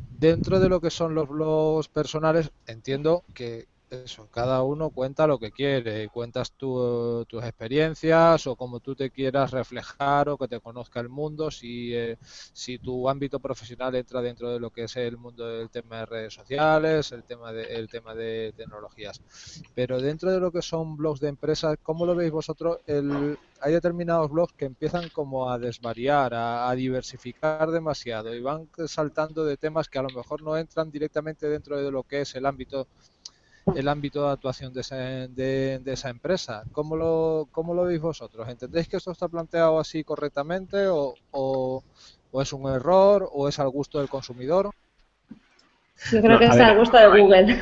Speaker 5: Dentro de lo que son los blogs personales entiendo que eso, cada uno cuenta lo que quiere, cuentas tus experiencias o como tú te quieras reflejar o que te conozca el mundo, si, eh, si tu ámbito profesional entra dentro de lo que es el mundo del tema de redes sociales, el tema de, el tema de tecnologías. Pero dentro de lo que son blogs de empresas, ¿cómo lo veis vosotros? El, hay determinados blogs que empiezan como a desvariar, a, a diversificar demasiado y van saltando de temas que a lo mejor no entran directamente dentro de lo que es el ámbito el ámbito de actuación de esa, de, esa empresa. ¿Cómo lo, ¿Cómo lo veis vosotros? ¿Entendéis que esto está planteado así correctamente o, o, o es un error o es al gusto del consumidor?
Speaker 3: Yo creo que es al gusto de Google.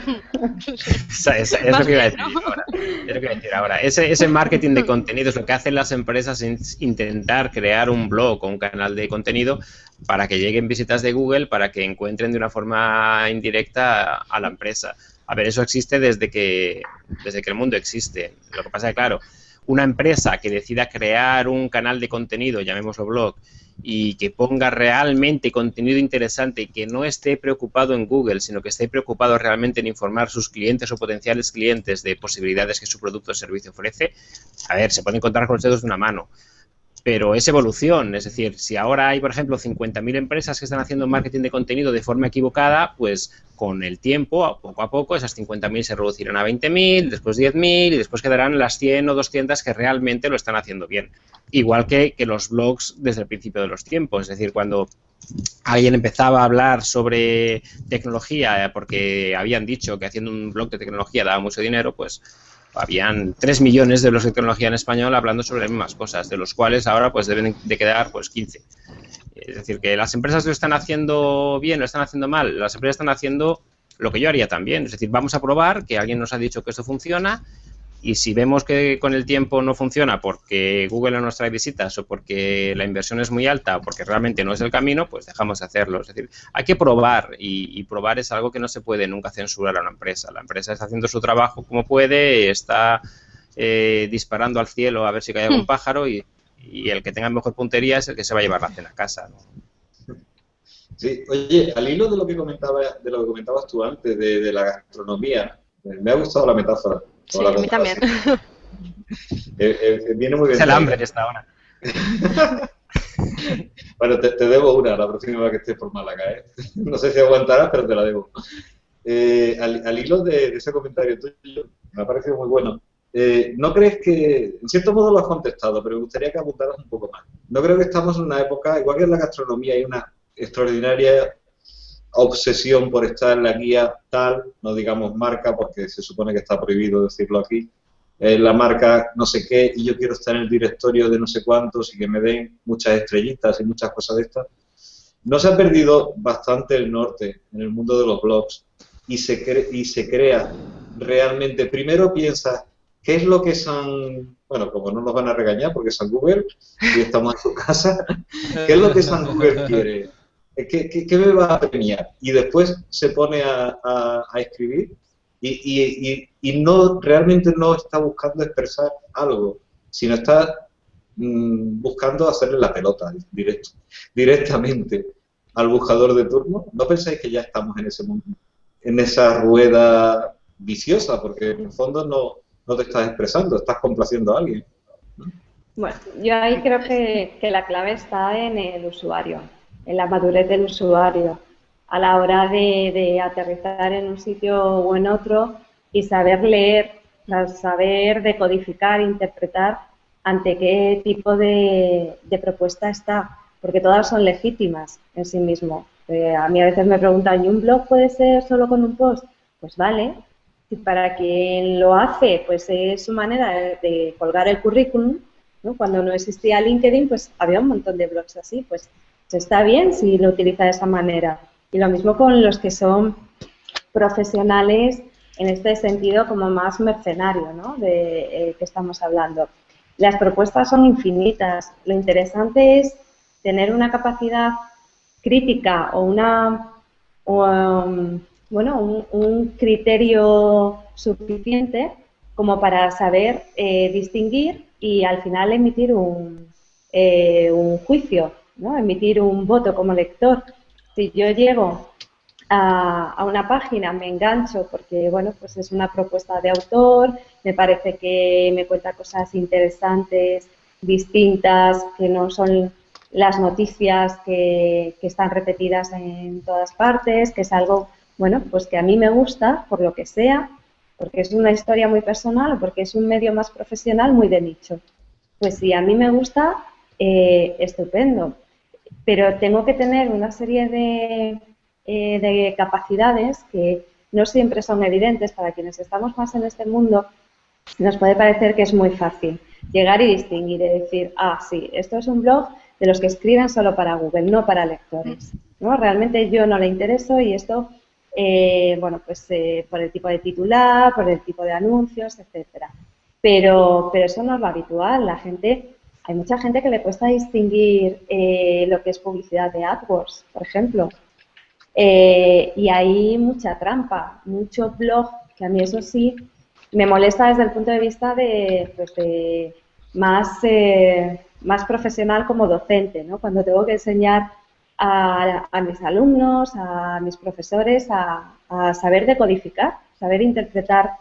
Speaker 2: es, lo que iba a decir ahora. Es lo que iba a decir ahora. Ese, ese marketing de contenidos, lo que hacen las empresas es intentar crear un blog o un canal de contenido para que lleguen visitas de Google, para que encuentren de una forma indirecta a la empresa. A ver, eso existe desde que, desde que el mundo existe. Lo que pasa es que, claro, una empresa que decida crear un canal de contenido, llamémoslo blog, y que ponga realmente contenido interesante y que no esté preocupado en Google, sino que esté preocupado realmente en informar sus clientes o potenciales clientes de posibilidades que su producto o servicio ofrece, a ver, se puede encontrar con los dedos de una mano pero es evolución. Es decir, si ahora hay, por ejemplo, 50.000 empresas que están haciendo marketing de contenido de forma equivocada, pues con el tiempo, poco a poco, esas 50.000 se reducirán a 20.000, después 10.000 y después quedarán las 100 o 200 que realmente lo están haciendo bien. Igual que, que los blogs desde el principio de los tiempos. Es decir, cuando alguien empezaba a hablar sobre tecnología porque habían dicho que haciendo un blog de tecnología daba mucho dinero, pues habían 3 millones de los de tecnología en español hablando sobre las mismas cosas, de los cuales ahora pues deben de quedar pues 15. Es decir, que las empresas lo están haciendo bien, lo están haciendo mal, las empresas están haciendo lo que yo haría también. Es decir, vamos a probar que alguien nos ha dicho que esto funciona, y si vemos que con el tiempo no funciona porque Google no nos trae visitas o porque la inversión es muy alta o porque realmente no es el camino, pues dejamos de hacerlo. Es decir, hay que probar y, probar es algo que no se puede nunca censurar a una empresa. La empresa está haciendo su trabajo como puede, está eh, disparando al cielo a ver si cae algún hmm. pájaro y, el que tenga mejor puntería es el que se va a llevar la cena a casa.
Speaker 1: Sí, oye, al hilo de lo que comentaba, de lo que comentabas tú antes de la gastronomía, me ha gustado la metáfora.
Speaker 4: Sí, a mí también.
Speaker 1: Eh, eh, viene muy bien.
Speaker 2: Es el hambre que está ahora.
Speaker 1: bueno, te, debo una la próxima vez que estés por Málaga. ¿eh? No sé si aguantarás, pero te la debo. Eh, al, hilo de, ese comentario tuyo, me ha parecido muy bueno. ¿No crees que, en cierto modo lo has contestado, pero me gustaría que apuntaras un poco más? No creo que estamos en una época, igual que en la gastronomía hay una extraordinaria obsesión por estar en la guía tal, no digamos marca porque se supone que está prohibido decirlo aquí, eh, la marca no sé qué y yo quiero estar en el directorio de no sé cuántos y que me den muchas estrellitas y muchas cosas de estas. No se ha perdido bastante el norte en el mundo de los blogs y se, crea realmente, primero piensa, ¿qué es lo que San, bueno, como no nos van a regañar porque San Google y estamos en su casa, ¿qué es lo que San Google quiere? ¿Qué, qué, me va a premiar? Y después se pone a, escribir y, no realmente no está buscando expresar algo, sino está mm, buscando hacerle la pelota directamente al buscador de turno. ¿No pensáis que ya estamos en ese mundo, en esa rueda viciosa? Porque en el fondo no, no te estás expresando, estás complaciendo a alguien.
Speaker 3: Bueno, yo ahí creo que, que la clave está en el usuario en la madurez del usuario a la hora de, aterrizar en un sitio o en otro y saber leer, saber decodificar, interpretar ante qué tipo de, propuesta está, porque todas son legítimas en sí mismo. Eh, a mí a veces me preguntan, ¿y un blog puede ser solo con un post? Pues vale. Y para quien lo hace, pues es su manera de, colgar el currículum. Cuando no existía LinkedIn, pues había un montón de blogs así. Pues está bien si lo utiliza de esa manera. Y lo mismo con los que son profesionales en este sentido como más mercenario, ¿no? De eh, que estamos hablando. Las propuestas son infinitas. Lo interesante es tener una capacidad crítica o una um, bueno un, criterio suficiente como para saber eh, distinguir y al final emitir un, eh, un juicio emitir un voto como lector. Si yo llego a, una página, me engancho porque bueno, pues es una propuesta de autor, me parece que me cuenta cosas interesantes, distintas, que no son las noticias que, que están repetidas en todas partes, que es algo, bueno, pues que a mí me gusta, por lo que sea, porque es una historia muy personal o porque es un medio más profesional muy de nicho. Pues si a mí me gusta, eh, estupendo pero tengo que tener una serie de, eh, capacidades que no siempre son evidentes para quienes estamos más en este mundo, nos puede parecer que es muy fácil llegar y distinguir y decir, ah, sí, esto es un blog de los que escriben solo para Google, no para lectores. ¿no? Realmente yo no le intereso y esto, eh, bueno, pues eh, por el tipo de titular, por el tipo de anuncios, etcétera. Pero, pero eso no es lo habitual. La gente, hay mucha gente que le cuesta distinguir eh, lo que es publicidad de AdWords, por ejemplo. y hay mucha trampa, mucho blog, que a mí eso sí me molesta desde el punto de vista de, pues más, eh, más profesional como docente, ¿no? Cuando tengo que enseñar a, mis alumnos, a mis profesores, a, saber decodificar, saber interpretar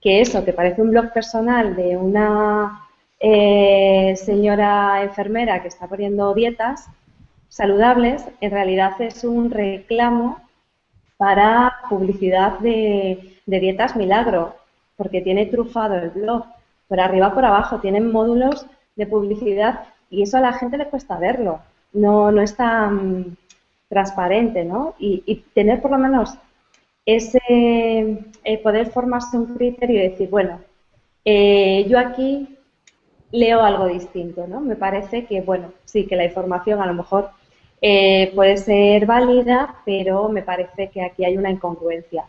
Speaker 3: que eso, que parece un blog personal de una eh, señora enfermera que está poniendo dietas saludables, en realidad es un reclamo para publicidad de, dietas milagro porque tiene trufado el blog, por arriba por abajo, tienen módulos de publicidad y eso a la gente le cuesta verlo, no, no es tan transparente, ¿no? Y, tener por lo menos ese eh, poder formarse un criterio y decir, bueno, eh, yo aquí leo algo distinto, ¿no? Me parece que, bueno, sí, que la información a lo mejor eh, puede ser válida, pero me parece que aquí hay una incongruencia.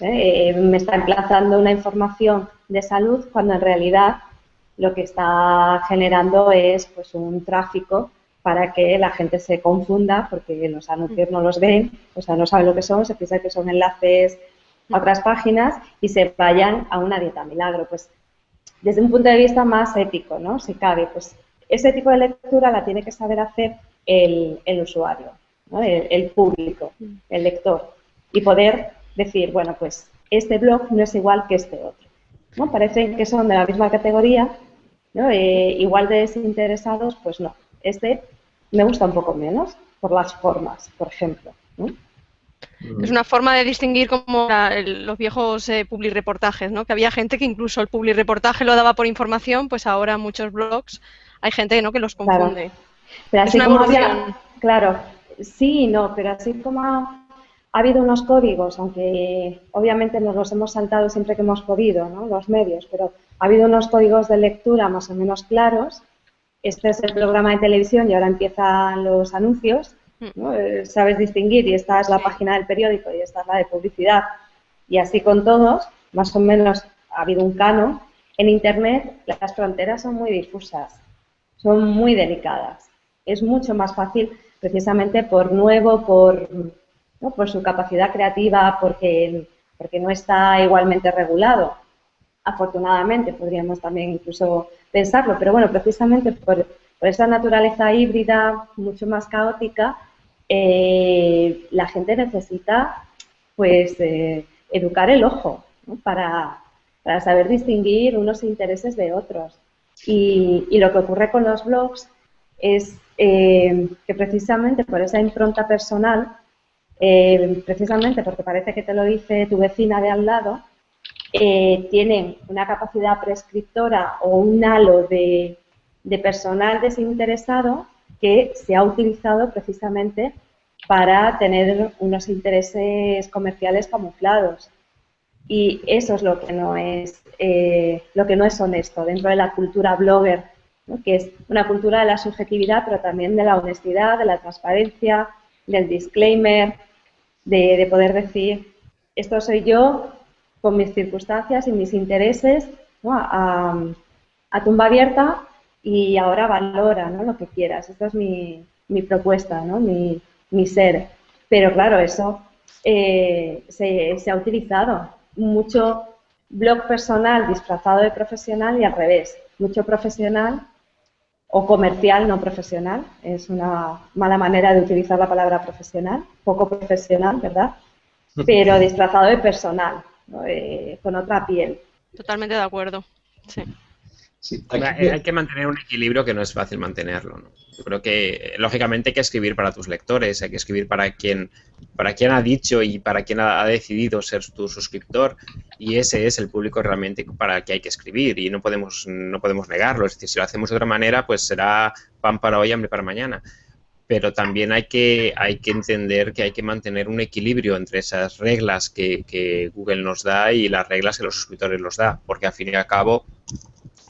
Speaker 3: ¿eh? Eh, me está emplazando una información de salud cuando en realidad lo que está generando es pues un tráfico para que la gente se confunda porque los anuncios no los ven, o sea, no saben lo que son, se piensa que son enlaces a otras páginas y se vayan a una dieta milagro. Pues desde un punto de vista más ético, ¿no? Si cabe, pues ese tipo de lectura la tiene que saber hacer el, usuario, el, público, el lector, y poder decir, bueno, pues este blog no es igual que este otro. ¿no? Parecen que son de la misma categoría, ¿no? Eh, igual de desinteresados, pues no. Este me gusta un poco menos por las formas, por ejemplo.
Speaker 4: Es una forma de distinguir como los viejos eh, public reportajes, ¿no? Que había gente que incluso el public reportaje lo daba por información, pues ahora muchos blogs hay gente ¿no? que los confunde.
Speaker 3: Pero así como claro, sí y no, pero así como ha habido unos códigos, aunque obviamente nos los hemos saltado siempre que hemos podido, ¿no? los medios, pero ha habido unos códigos de lectura más o menos claros. Este es el programa de televisión y ahora empiezan los anuncios. ¿No? Eh, sabes distinguir y esta es la página del periódico y esta es la de publicidad. Y así con todos, más o menos ha habido un cano. En Internet las fronteras son muy difusas, son muy delicadas. Es mucho más fácil precisamente por nuevo, por por su capacidad creativa, porque, porque no está igualmente regulado. Afortunadamente, podríamos también incluso pensarlo, pero bueno, precisamente por, esa naturaleza híbrida mucho más caótica, eh, la gente necesita pues eh, educar el ojo para, saber distinguir unos intereses de otros. Y, lo que ocurre con los blogs es eh, que precisamente por esa impronta personal eh, precisamente porque parece que te lo dice tu vecina de al lado, tienen una capacidad prescriptora o un halo de, personal desinteresado que se ha utilizado precisamente para tener unos intereses comerciales camuflados. Y eso es lo que no es, eh, lo que no es honesto dentro de la cultura blogger, que es una cultura de la subjetividad, pero también de la honestidad, de la transparencia, del disclaimer, de, poder decir, esto soy yo con mis circunstancias y mis intereses a, tumba abierta y ahora valora ¿no? lo que quieras. Esta es mi, mi propuesta, ¿no? mi, mi, ser. Pero claro, eso eh, se, se, ha utilizado. Mucho blog personal disfrazado de profesional y al revés. Mucho profesional o comercial no profesional. Es una mala manera de utilizar la palabra profesional, poco profesional, ¿verdad? Pero disfrazado de personal, eh, con otra piel.
Speaker 4: Totalmente de acuerdo. Sí.
Speaker 2: Hay, que mantener un equilibrio que no es fácil mantenerlo. ¿no? Yo creo que, lógicamente, hay que escribir para tus lectores, hay que escribir para quien, para quien ha dicho y para quien ha, decidido ser tu suscriptor, y ese es el público realmente para que hay que escribir, y no podemos, no podemos negarlo. Es decir, si lo hacemos de otra manera, pues será pan para hoy, hambre para mañana. pero también hay que, hay que entender que hay que mantener un equilibrio entre esas reglas que, que Google nos da y las reglas que los suscriptores nos da, porque al fin y al cabo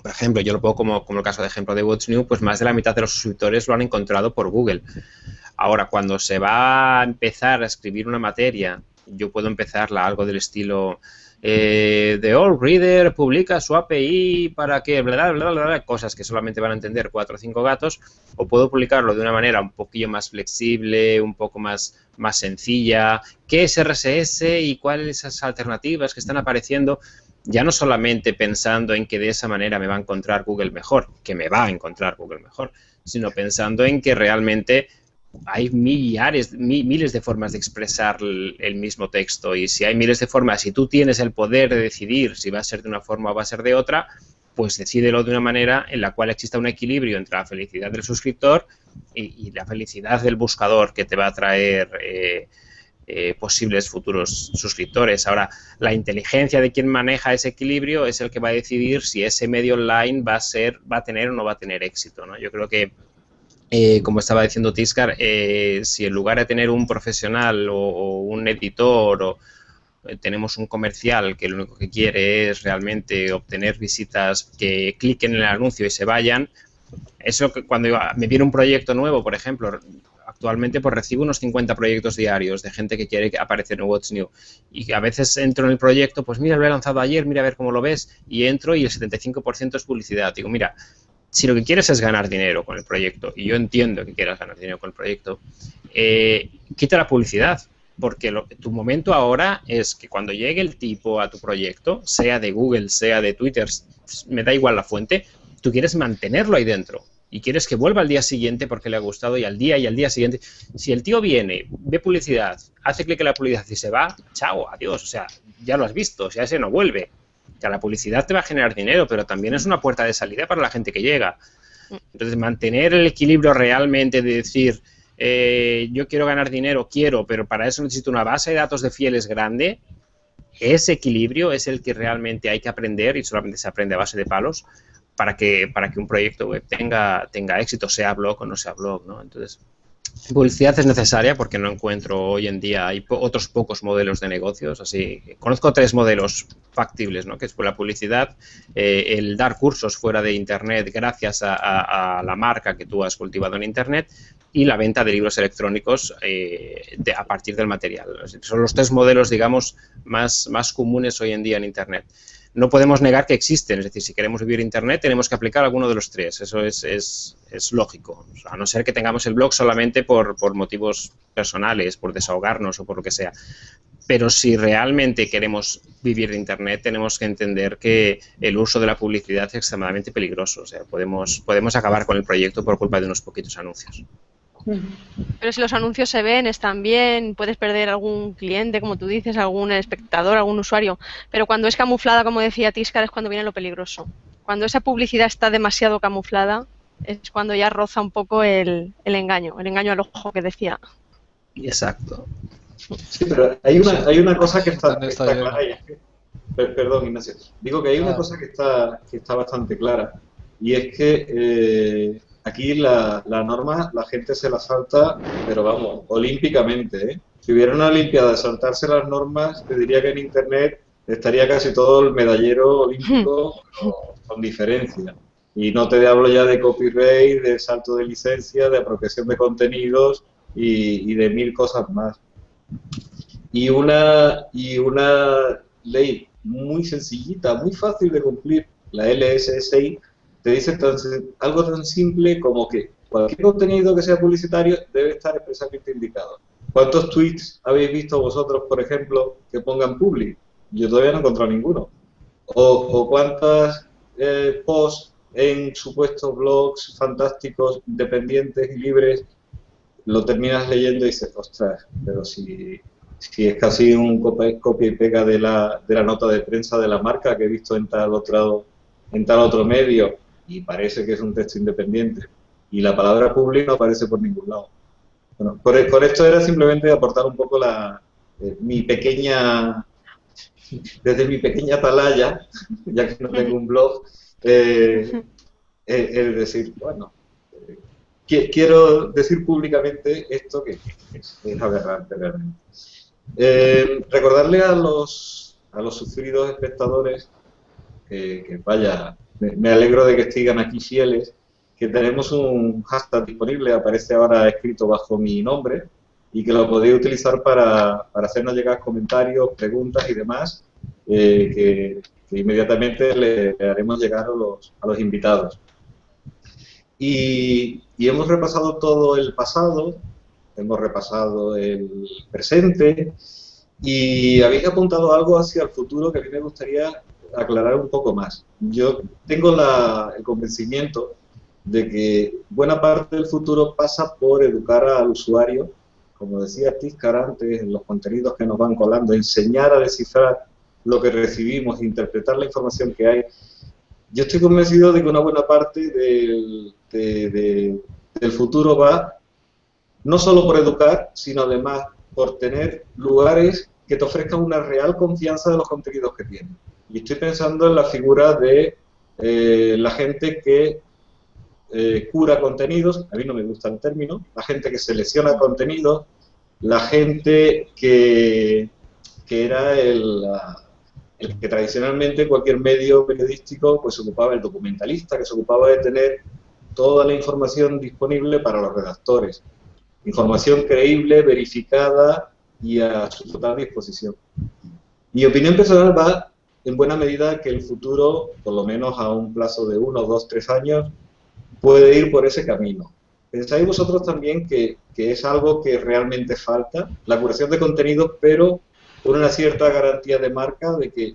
Speaker 2: por ejemplo, yo lo pongo como, como el caso de ejemplo de What's New, pues más de la mitad de los suscriptores lo han encontrado por Google. Ahora, cuando se va a empezar a escribir una materia, yo puedo empezarla algo del estilo eh, The All Reader publica su API para que bla, bla, bla, bla, cosas que solamente van a entender cuatro o cinco gatos, o puedo publicarlo de una manera un poquillo más flexible, un poco más, más sencilla, qué es RSS y cuáles esas alternativas que están apareciendo ya no solamente pensando en que de esa manera me va a encontrar Google mejor, que me va a encontrar Google mejor, sino pensando en que realmente hay millares, miles de formas de expresar el mismo texto. Y si hay miles de formas, si tú tienes el poder de decidir si va a ser de una forma o va a ser de otra, pues decídelo de una manera en la cual exista un equilibrio entre la felicidad del suscriptor y, la felicidad del buscador que te va a traer eh, eh, posibles futuros suscriptores. Ahora, la inteligencia de quien maneja ese equilibrio es el que va a decidir si ese medio online va a ser, va a tener o no va a tener éxito. ¿no? Yo creo que, eh, como estaba diciendo Tiscar, eh, si en lugar de tener un profesional o, un editor o tenemos un comercial que lo único que quiere es realmente obtener visitas que cliquen en el anuncio y se vayan, eso que cuando me viene un proyecto nuevo, por ejemplo, actualmente pues recibo unos 50 proyectos diarios de gente que quiere aparecer en What's New. Y a veces entro en el proyecto, pues mira, lo he lanzado ayer, mira a ver cómo lo ves, y entro y el 75% es publicidad. Digo, mira, si lo que quieres es ganar dinero con el proyecto, y yo entiendo que quieras ganar dinero con el proyecto, eh, quita la publicidad, porque tu momento ahora es que cuando llegue el tipo a tu proyecto, sea de Google, sea de Twitter, me da igual la fuente, tú quieres mantenerlo ahí dentro y quieres que vuelva al día siguiente porque le ha gustado y al día y al día siguiente. Si el tío viene, ve publicidad, hace clic en la publicidad y se va, chao, adiós. O sea, ya lo has visto, sea, ese no vuelve. Ya la publicidad te va a generar dinero, pero también es una puerta de salida para la gente que llega. Entonces, mantener el equilibrio realmente de decir, eh, yo quiero ganar dinero, quiero, pero para eso necesito una base de datos de fieles grande, ese equilibrio es el que realmente hay que aprender y solamente se aprende a base de palos para que, para que un proyecto web tenga, tenga éxito, sea blog o no sea blog, ¿no? Entonces, publicidad es necesaria porque no encuentro hoy en día, otros pocos modelos de negocios, así, conozco tres modelos factibles, ¿no? Que es la publicidad, eh, el dar cursos fuera de Internet gracias a, la marca que tú has cultivado en Internet y la venta de libros electrónicos eh, a partir del material. Son los tres modelos, digamos, más, más comunes hoy en día en Internet no podemos negar que existen. Es decir, si queremos vivir Internet, tenemos que aplicar alguno de los tres. Eso es, lógico. a no ser que tengamos el blog solamente por, motivos personales, por desahogarnos o por lo que sea. Pero si realmente queremos vivir de Internet, tenemos que entender que el uso de la publicidad es extremadamente peligroso. O sea, podemos acabar con el proyecto por culpa de unos poquitos anuncios.
Speaker 4: Pero si los anuncios se ven, están bien, puedes perder algún cliente, como tú dices, algún espectador, algún usuario. Pero cuando es camuflada, como decía Tiscar, es cuando viene lo peligroso. Cuando esa publicidad está demasiado camuflada, es cuando ya roza un poco el, engaño, el engaño al ojo que decía.
Speaker 2: Exacto.
Speaker 1: Sí, pero hay una, hay una cosa que está, clara. perdón, Ignacio. Digo que hay una cosa que está, que está bastante clara. Y es que eh, Aquí la, norma la gente se la salta, pero vamos, olímpicamente. ¿eh? Si hubiera una Olimpiada de saltarse las normas, te diría que en Internet estaría casi todo el medallero olímpico con diferencia. Y no te hablo ya de copyright, de salto de licencia, de apropiación de contenidos y, de mil cosas más. Y una, y una ley muy sencillita, muy fácil de cumplir, la LSSI, te dice algo tan simple como que cualquier contenido que sea publicitario debe estar expresamente indicado. ¿Cuántos tweets habéis visto vosotros, por ejemplo, que pongan public? Yo todavía no he encontrado ninguno. O, cuántas eh, posts en supuestos blogs fantásticos, independientes y libres, lo terminas leyendo y dices, ostras, pero si, si es casi un copia, y pega de la, de la nota de prensa de la marca que he visto en tal otro, en tal otro medio, y parece que es un texto independiente y la palabra público no aparece por ningún lado. Bueno, por, esto era simplemente aportar un poco la, eh, mi pequeña, desde mi pequeña atalaya, ya que no tengo un blog, eh, es decir, bueno, quiero decir públicamente esto que es, aberrante realmente. Eh, recordarle a los, a los sufridos espectadores que, vaya, me, alegro de que sigan aquí fieles, que tenemos un hashtag disponible, aparece ahora escrito bajo mi nombre, y que lo podéis utilizar para, para hacernos llegar comentarios, preguntas y demás, eh, que, inmediatamente le, haremos llegar a los, a los invitados. Y, hemos repasado todo el pasado, hemos repasado el presente, y habéis apuntado algo hacia el futuro que a mí me gustaría aclarar un poco más. Yo tengo la, el convencimiento de que buena parte del futuro pasa por educar al usuario, como decía Tiscar antes, en los contenidos que nos van colando, enseñar a descifrar lo que recibimos, interpretar la información que hay. Yo estoy convencido de que una buena parte del, del futuro va no solo por educar, sino además por tener lugares que te ofrezcan una real confianza de los contenidos que tienes. Y estoy pensando en la figura de eh, la gente que eh, cura contenidos, a mí no me gusta el término, la gente que selecciona contenidos, la gente que, que era el, el, que tradicionalmente cualquier medio periodístico pues ocupaba el documentalista, que se ocupaba de tener toda la información disponible para los redactores. Información creíble, verificada y a su total disposición. Mi opinión personal va en buena medida que el futuro, por lo menos a un plazo de uno, dos, tres años, puede ir por ese camino. ¿Pensáis vosotros también que, es algo que realmente falta? La curación de contenidos, pero con una cierta garantía de marca de que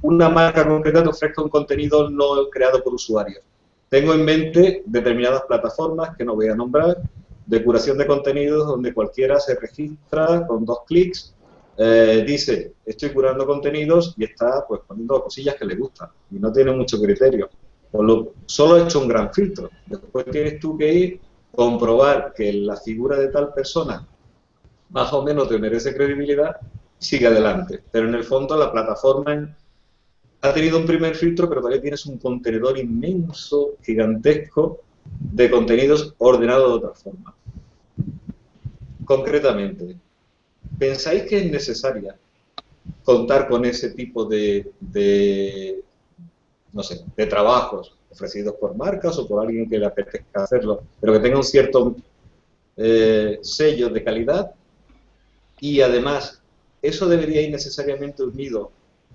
Speaker 1: una marca concreta te ofrezca un contenido no creado por usuarios. Tengo en mente determinadas plataformas que no voy a nombrar, de curación de contenidos donde cualquiera se registra con dos clics eh, dice, estoy curando contenidos y está pues poniendo cosillas que le gustan y no tiene mucho criterio. lo, solo he hecho un gran filtro. Después tienes tú que ir, comprobar que la figura de tal persona más o menos te merece credibilidad sigue adelante. Pero en el fondo la plataforma ha tenido un primer filtro, pero todavía tienes un contenedor inmenso, gigantesco, de contenidos ordenados de otra forma. Concretamente, ¿pensáis que es necesaria contar con ese tipo de, no sé, de trabajos ofrecidos por marcas o por alguien que le apetezca hacerlo, pero que tenga un cierto eh, sello de calidad y además eso debería ir necesariamente unido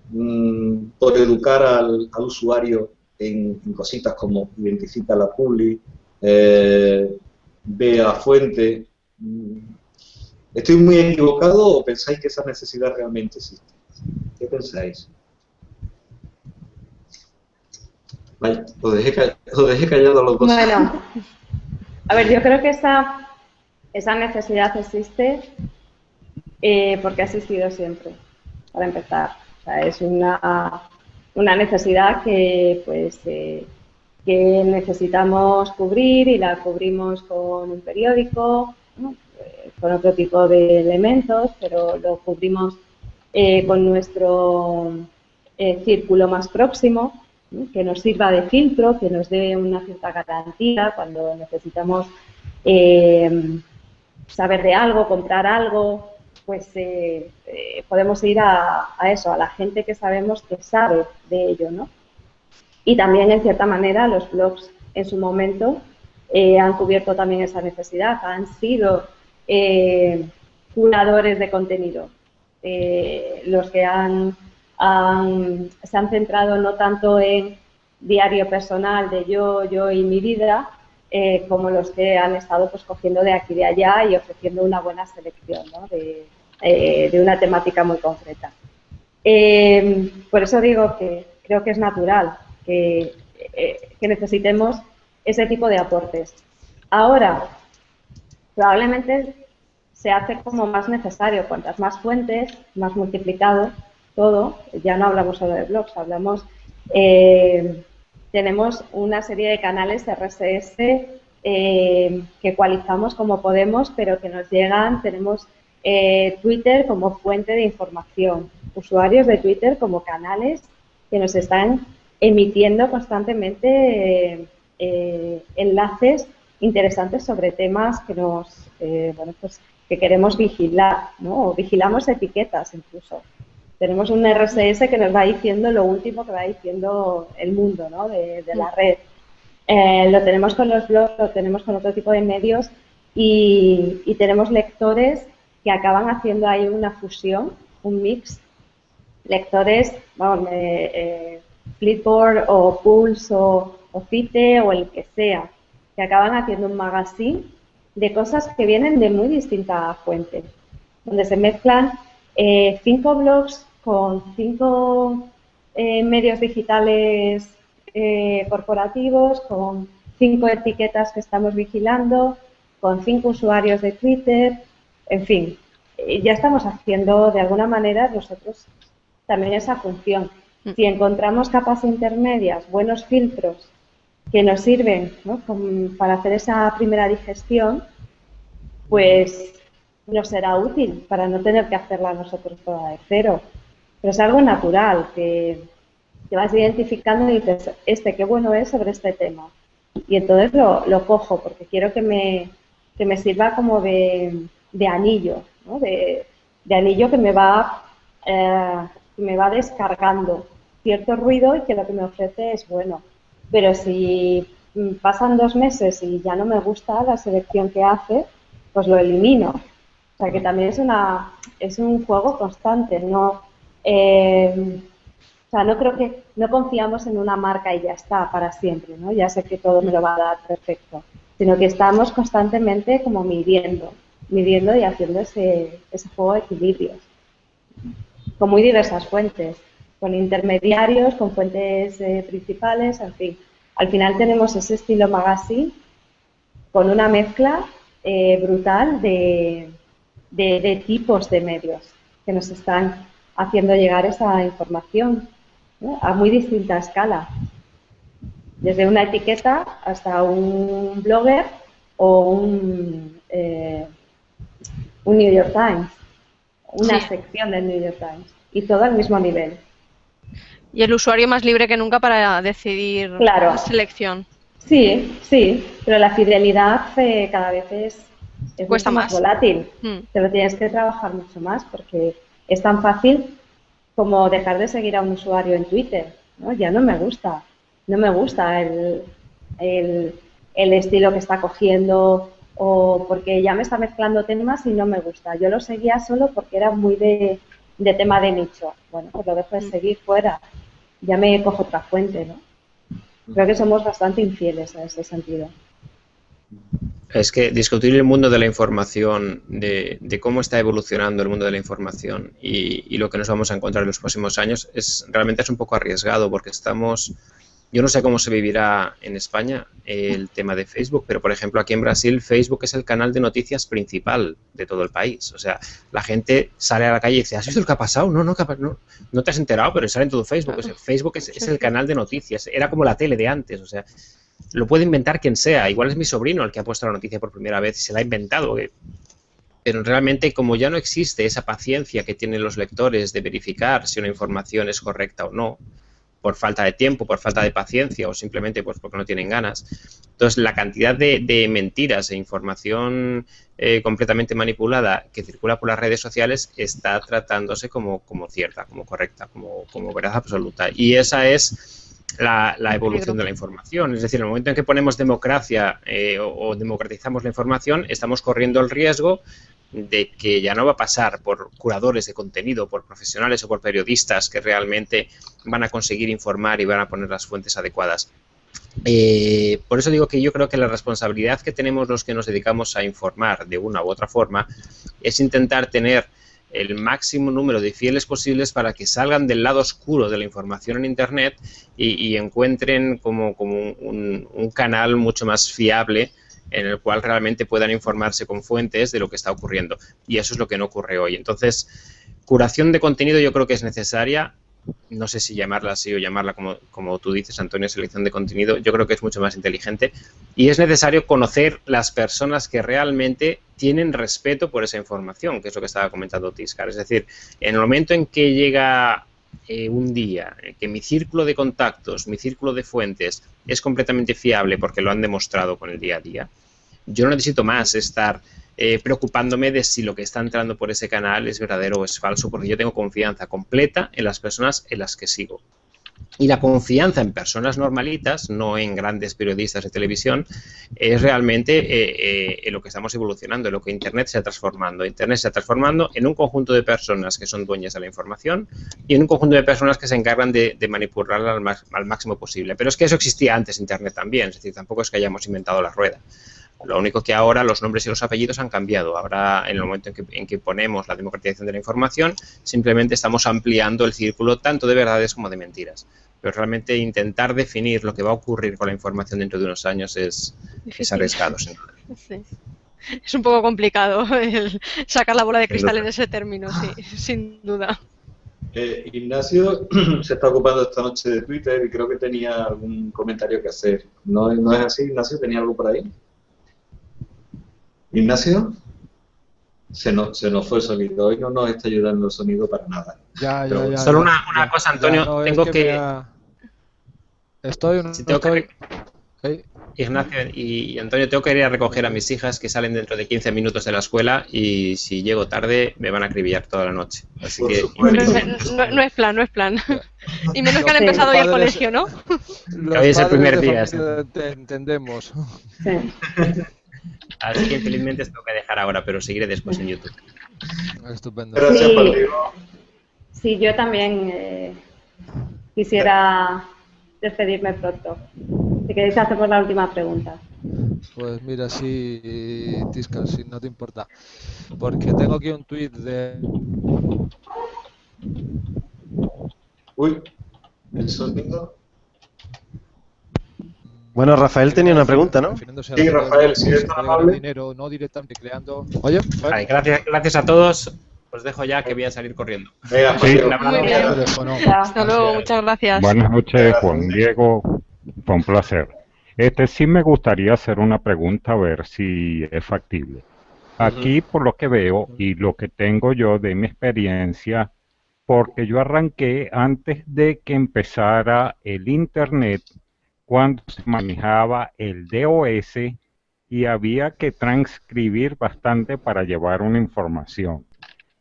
Speaker 1: mm, por educar al, usuario en, cositas como identifica la publi, eh, fuente, mm, ¿Estoy muy equivocado o pensáis que esa necesidad realmente existe? ¿Qué pensáis? Vaya, os dejé, callado a los dos.
Speaker 3: Bueno, a ver, yo creo que esa, esa necesidad existe eh, porque ha existido siempre, para empezar. Es una, una necesidad que, pues, eh, que necesitamos cubrir y la cubrimos con un periódico, con otro tipo de elementos, pero lo cubrimos eh, con nuestro eh, círculo más próximo, que nos sirva de filtro, que nos dé una cierta garantía cuando necesitamos eh, saber de algo, comprar algo, pues podemos ir a, a, eso, a la gente que sabemos que sabe de ello, ¿no? Y también, en cierta manera, los blogs en su momento han cubierto también esa necesidad, han sido eh, curadores de contenido, eh, los que se han centrado no tanto en diario personal de yo, yo y mi vida, eh, como los que han estado pues cogiendo de aquí y de allá y ofreciendo una buena selección de, una temática muy concreta. por eso digo que creo que es natural que necesitemos ese tipo de aportes. Ahora, probablemente se hace como más necesario. Cuantas más fuentes, más multiplicado todo. Ya no hablamos solo de blogs, hablamos. Eh, tenemos una serie de canales RSS eh, que ecualizamos como podemos, pero que nos llegan. Tenemos eh, Twitter como fuente de información, usuarios de Twitter como canales que nos están emitiendo constantemente eh, enlaces interesantes sobre temas que nos, eh, bueno, pues que queremos vigilar, ¿no? O vigilamos etiquetas incluso. Tenemos un RSS que nos va diciendo lo último que va diciendo el mundo, ¿no? De, la red. Eh, lo tenemos con los blogs, lo tenemos con otro tipo de medios y, y tenemos lectores que acaban haciendo ahí una fusión, un mix. Lectores, vamos, eh, Flipboard o Pulse o, o Cite o el que sea, que acaban haciendo un magazine de cosas que vienen de muy distintas fuentes, donde se mezclan eh, cinco blogs con cinco eh, medios digitales eh, corporativos, con cinco etiquetas que estamos vigilando, con cinco usuarios de Twitter, en fin, ya estamos haciendo de alguna manera nosotros también esa función. Mm. Si encontramos capas intermedias, buenos filtros que nos sirven para hacer esa primera digestión, pues nos será útil para no tener que hacerla nosotros toda de cero. Pero es algo natural, que te vas identificando y dices, este, qué bueno es sobre este tema. Y entonces lo, cojo porque quiero que me, que me sirva como de, anillo, de, anillo que me va, eh, que me va descargando cierto ruido y que lo que me ofrece es bueno. Pero si mm, pasan dos meses y ya no me gusta la selección que hace, pues lo elimino. O sea que también es una es un juego constante, no eh, o sea, no creo que no confiamos en una marca y ya está para siempre, ¿no? Ya sé que todo me lo va a dar perfecto, sino que estamos constantemente como midiendo, midiendo y haciendo ese, ese juego de equilibrios con muy diversas fuentes con intermediarios, con fuentes eh, principales, en fin. Al final tenemos ese estilo magazine con una mezcla eh, brutal de, de, tipos de medios que nos están haciendo llegar esa información a muy distinta escala. Desde una etiqueta hasta un blogger o un, eh, un New York Times, una sección del New York Times, y todo al mismo nivel.
Speaker 4: Y el usuario más libre que nunca para decidir la selección.
Speaker 3: Sí, sí, pero la fidelidad eh, cada vez es,
Speaker 4: Cuesta
Speaker 3: más, volátil. Mm. Te lo tienes que trabajar mucho más porque es tan fácil como dejar de seguir a un usuario en Twitter. ¿no? Ya no me gusta, no me gusta el, el, el estilo que está cogiendo o porque ya me está mezclando temas y no me gusta. Yo lo seguía solo porque era muy de, de tema de nicho. Bueno, pues lo dejo de mm. seguir fuera. Ya me cojo otra fuente, ¿no? Creo que somos bastante infieles en ese sentido.
Speaker 2: Es que discutir el mundo de la información, de, cómo está evolucionando el mundo de la información y, y, lo que nos vamos a encontrar en los próximos años es realmente es un poco arriesgado porque estamos yo no sé cómo se vivirá en España el tema de Facebook, pero por ejemplo aquí en Brasil Facebook es el canal de noticias principal de todo el país. O sea, la gente sale a la calle y dice, ¿has visto lo que ha pasado? No, no, no, no te has enterado, pero sale en todo Facebook. Facebook es, es, el canal de noticias. Era como la tele de antes. O sea, lo puede inventar quien sea. Igual es mi sobrino el que ha puesto la noticia por primera vez y se la ha inventado. Pero realmente como ya no existe esa paciencia que tienen los lectores de verificar si una información es correcta o no, por falta de tiempo, por falta de paciencia o simplemente pues porque no tienen ganas. Entonces, la cantidad de, mentiras e información eh, completamente manipulada que circula por las redes sociales está tratándose como, como cierta, como correcta, como, como verdad absoluta. Y esa es la, evolución de la información. Es decir, en el momento en que ponemos democracia eh, o, democratizamos la información, estamos corriendo el riesgo de que ya no va a pasar por curadores de contenido, por profesionales o por periodistas que realmente van a conseguir informar y van a poner las fuentes adecuadas. Eh, por eso digo que yo creo que la responsabilidad que tenemos los que nos dedicamos a informar de una u otra forma es intentar tener el máximo número de fieles posibles para que salgan del lado oscuro de la información en Internet y, encuentren como, un, canal mucho más fiable en el cual realmente puedan informarse con fuentes de lo que está ocurriendo. Y eso es lo que no ocurre hoy. Entonces, curación de contenido yo creo que es necesaria. No sé si llamarla así o llamarla como, como tú dices, Antonio, selección de contenido. Yo creo que es mucho más inteligente. Y es necesario conocer las personas que realmente tienen respeto por esa información, que es lo que estaba comentando Tiscar. Es decir, en el momento en que llega eh, un día eh, que mi círculo de contactos, mi círculo de fuentes es completamente fiable porque lo han demostrado con el día a día, yo no necesito más estar eh, preocupándome de si lo que está entrando por ese canal es verdadero o es falso, porque yo tengo confianza completa en las personas en las que sigo. Y la confianza en personas normalitas, no en grandes periodistas de televisión, es realmente eh, eh, lo que estamos evolucionando, en lo que Internet se está transformando. Internet se está transformando en un conjunto de personas que son dueñas de la información y en un conjunto de personas que se encargan de, manipularla al, al máximo posible. Pero es que eso existía antes Internet también, es decir, tampoco es que hayamos inventado la rueda. Lo único que ahora los nombres y los apellidos han cambiado. Ahora, en el momento en que, ponemos la democratización de la información, simplemente estamos ampliando el círculo tanto de verdades como de mentiras. Pero realmente intentar definir lo que va a ocurrir con la información dentro de unos años es, arriesgado, sin duda.
Speaker 4: Es un poco complicado sacar la bola de cristal en ese término, sí, sin duda.
Speaker 1: Eh, Ignacio se está ocupando esta noche de Twitter y creo que tenía algún comentario que hacer. ¿No, ¿No es así, Ignacio? ¿Tenía algo por ahí? Ignacio, se nos, se nos fue el sonido. Hoy no nos está ayudando el sonido para nada.
Speaker 2: Ya, ya, ya. Solo una, una cosa, Antonio. tengo que.
Speaker 5: Estoy.
Speaker 2: Si tengo que... Ignacio y Antonio, tengo que ir a recoger a mis hijas que salen dentro de 15 minutos de la escuela y si llego tarde me van a acribillar toda la noche. Así que...
Speaker 4: no, es plan, no es plan. Y menos que han empezado hoy el colegio, ¿no?
Speaker 2: Hoy es el primer día.
Speaker 5: entendemos.
Speaker 3: Sí.
Speaker 2: Así que infelizmente tengo que dejar ahora, pero seguiré después en YouTube.
Speaker 5: Estupendo.
Speaker 1: Gracias,
Speaker 3: sí, sí, yo también eh, quisiera despedirme pronto. Si queréis hacemos la última pregunta.
Speaker 5: Pues mira, sí, Tisca, si no te importa. Porque tengo aquí un tuit de...
Speaker 1: Uy, el sonido...
Speaker 7: Bueno, Rafael tenía una pregunta, ¿no?
Speaker 1: Sí, Rafael, si eres tan amable.
Speaker 5: Dinero, no directamente creando... Oye,
Speaker 2: gracias, gracias a todos. Os dejo ya que voy a salir corriendo.
Speaker 1: Venga,
Speaker 4: sí. Hasta luego, muchas gracias.
Speaker 6: Buenas noches, Juan Diego. Fue un placer. Este sí me gustaría hacer una pregunta a ver si es factible. Aquí, por lo que veo y lo que tengo yo de mi experiencia, porque yo arranqué antes de que empezara el Internet cuando se manejaba el DOS y había que transcribir bastante para llevar una información.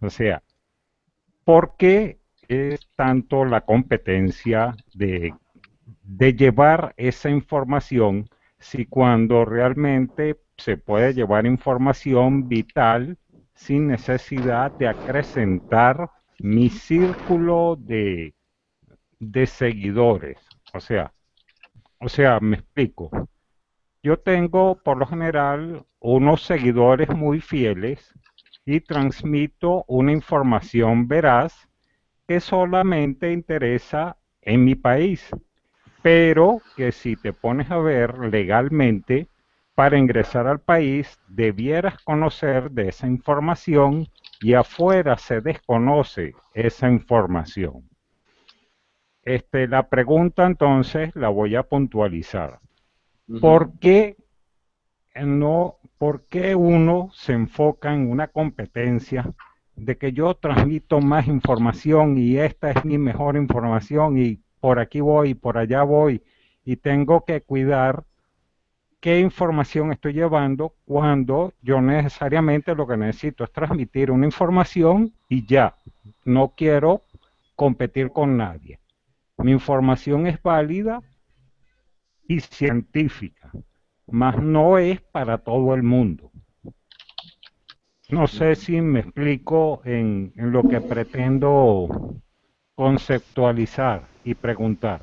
Speaker 6: O sea, ¿por qué es tanto la competencia de, llevar esa información si cuando realmente se puede llevar información vital sin necesidad de acrecentar mi círculo de, de seguidores? O sea, o sea, me explico. Yo tengo por lo general unos seguidores muy fieles y transmito una información veraz que solamente interesa en mi país, pero que si te pones a ver legalmente, para ingresar al país debieras conocer de esa información y afuera se desconoce esa información. Este, la pregunta entonces la voy a puntualizar. ¿Por qué no, por qué uno se enfoca en una competencia de que yo transmito más información y esta es mi mejor información y por aquí voy y por allá voy y tengo que cuidar qué información estoy llevando cuando yo necesariamente lo que necesito es transmitir una información y ya, no quiero competir con nadie. Mi información es válida y científica, mas no es para todo el mundo. No sé si me explico en, lo que pretendo conceptualizar y preguntar.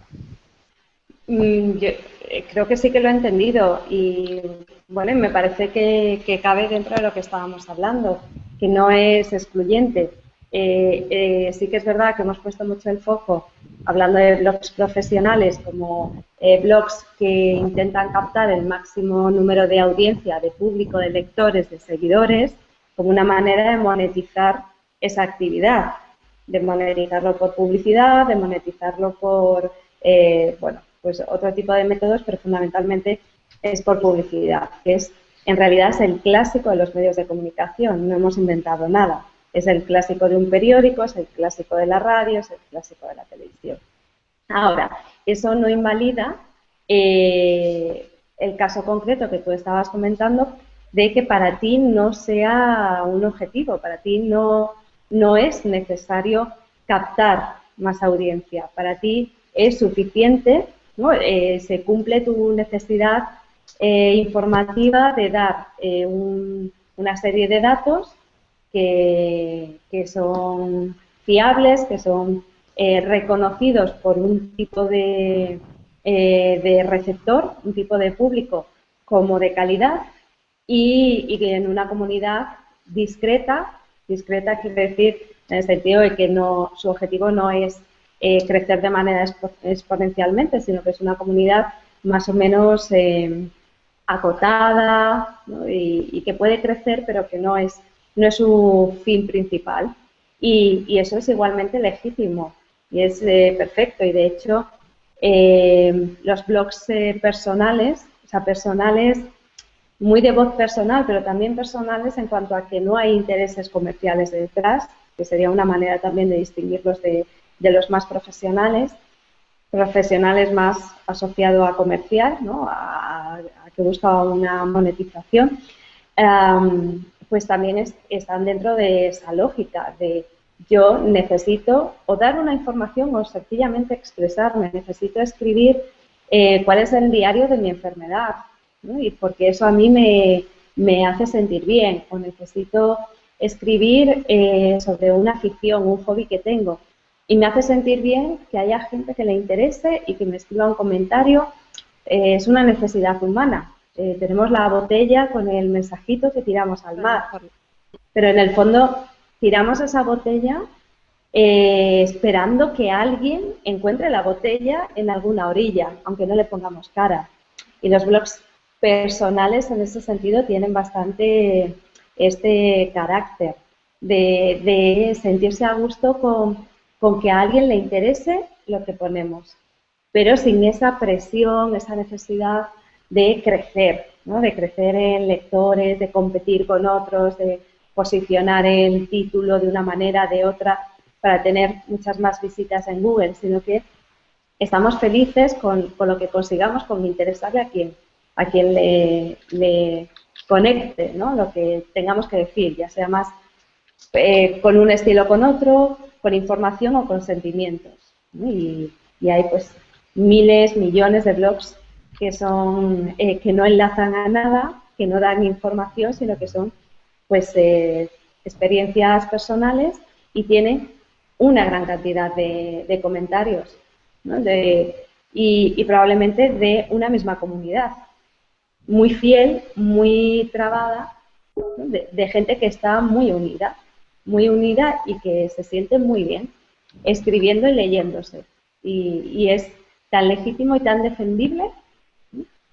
Speaker 3: Mm, yo eh, creo que sí que lo he entendido y bueno, me parece que cabe dentro de lo que estábamos hablando, que no es excluyente. Eh, eh, sí que es verdad que hemos puesto mucho el foco, hablando de blogs profesionales, como eh, blogs que intentan captar el máximo número de audiencia, de público, de lectores, de seguidores, como una manera de monetizar esa actividad, de monetizarlo por publicidad, de monetizarlo por, bueno, pues otro tipo de métodos, pero fundamentalmente es por publicidad, que es, en realidad es el clásico de los medios de comunicación, no hemos inventado nada Es el clásico de un periódico, es el clásico de la radio, es el clásico de la televisión. Ahora, eso no invalida eh, el caso concreto que tú estabas comentando de que para ti no sea un objetivo, para ti no, no es necesario captar más audiencia, para ti es suficiente, ¿no? Eh, se cumple tu necesidad eh, informativa de dar una serie de datos que, son fiables, que son reconocidos por un tipo de, eh, de receptor, un tipo de público como de calidad y, que en una comunidad discreta, discreta quiere decir en el sentido de que no, su objetivo no es eh, crecer de manera exponencialmente, sino que es una comunidad más o menos eh, acotada y, que puede crecer, pero que no es, no es su fin principal. Y, eso es igualmente legítimo y es perfecto. Y de hecho, eh, los blogs eh, personales, o sea, personales muy de voz personal, pero también personales en cuanto a que no hay intereses comerciales detrás, que sería una manera también de distinguirlos de, los más profesionales, profesionales más asociado a comercial, ¿no? a, que busca una monetización, pues también están dentro de esa lógica de yo necesito o dar una información o sencillamente expresarme, necesito escribir eh, cuál es el diario de mi enfermedad, y porque eso a mí me, hace sentir bien, o necesito escribir eh, sobre una afición, un hobby que tengo, y me hace sentir bien que haya gente que le interese y que me escriba un comentario, eh, es una necesidad humana. Tenemos la botella con el mensajito que tiramos al mar, pero en el fondo tiramos esa botella eh, esperando que alguien encuentre la botella en alguna orilla, aunque no le pongamos cara. Y los blogs personales en ese sentido tienen bastante este carácter de, sentirse a gusto con, que a alguien le interese lo que ponemos, pero sin esa presión, esa necesidad de crecer, de crecer en lectores, de competir con otros, de posicionar el título de una manera, de otra, para tener muchas más visitas en Google, sino que estamos felices con, lo que consigamos, con interesarle a quien, a quien le, conecte, ¿no? lo que tengamos que decir, ya sea más eh, con un estilo o con otro, con información o con sentimientos. Y, hay pues miles, millones de blogs que son eh, que no enlazan a nada, que no dan información, sino que son pues eh, experiencias personales y tiene una gran cantidad de, comentarios y, probablemente de una misma comunidad, muy fiel, muy trabada, de, gente que está muy unida, muy unida y que se siente muy bien escribiendo y leyéndose. Y, es tan legítimo y tan defendible,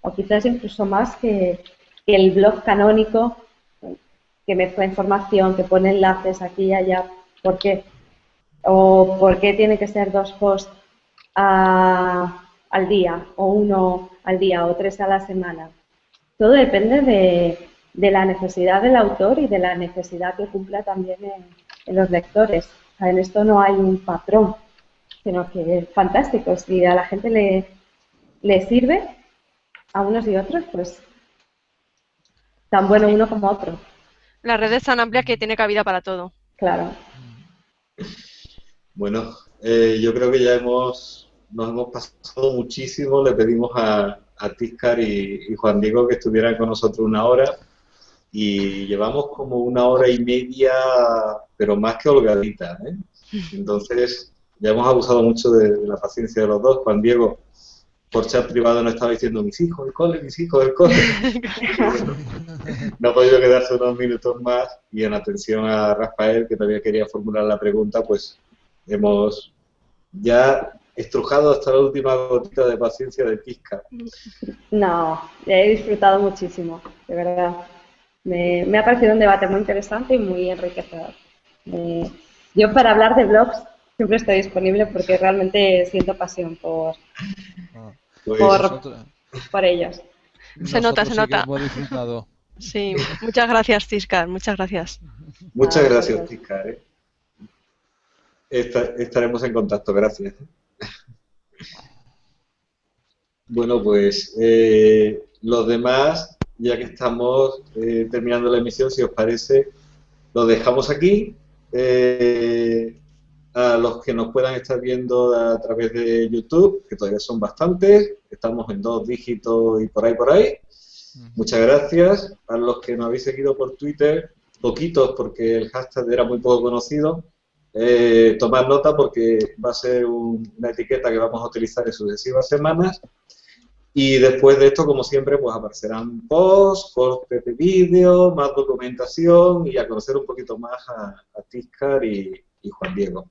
Speaker 3: o quizás incluso más que el blog canónico que mezcla información, que pone enlaces aquí y allá, ¿por qué? ¿O por qué tiene que ser dos posts al día, o uno al día, o tres a la semana? Todo depende de, la necesidad del autor y de la necesidad que cumpla también en, los lectores. en esto no hay un patrón, sino que es fantástico. Si a la gente le, le sirve, a unos y otros, pues tan bueno uno como otro.
Speaker 4: La red es tan amplia que tiene cabida para todo.
Speaker 3: Claro.
Speaker 1: Bueno, eh, yo creo que ya hemos nos hemos pasado muchísimo. Le pedimos a, a Tiscar y, Juan Diego que estuvieran con nosotros una hora y llevamos como una hora y media, pero más que holgadita. ¿eh? Entonces, ya hemos abusado mucho de la paciencia de los dos. Juan Diego, por chat privado no estaba diciendo mis hijos el cole, mis hijos el cole. no ha podido quedarse unos minutos más y en atención a Rafael, que todavía quería formular la pregunta, pues hemos ya estrujado hasta la última gotita de paciencia de pizca.
Speaker 3: No, he disfrutado muchísimo, de verdad. Me, ha parecido un debate muy interesante y muy enriquecedor. yo para hablar de blogs siempre estoy disponible porque realmente siento pasión por,
Speaker 5: pues
Speaker 3: por, por ellos.
Speaker 4: Se nota, se nota. Sí, muchas gracias, Tiscar, muchas gracias.
Speaker 1: Muchas gracias, Tiscar. ¿eh? estaremos en contacto, gracias. Bueno, pues eh, los demás, ya que estamos eh, terminando la emisión, si os parece, lo dejamos aquí. Eh, a los que nos puedan estar viendo a través de YouTube, que todavía son bastantes, estamos en dos dígitos y por ahí, por ahí. Muchas gracias. A los que nos habéis seguido por Twitter, poquitos porque el hashtag era muy poco conocido, eh, tomar nota porque va a ser una etiqueta que vamos a utilizar en sucesivas semanas. Y después de esto, como siempre, pues aparecerán posts, cortes de vídeo, más documentación y a conocer un poquito más a, a Tiscar y Juan Diego.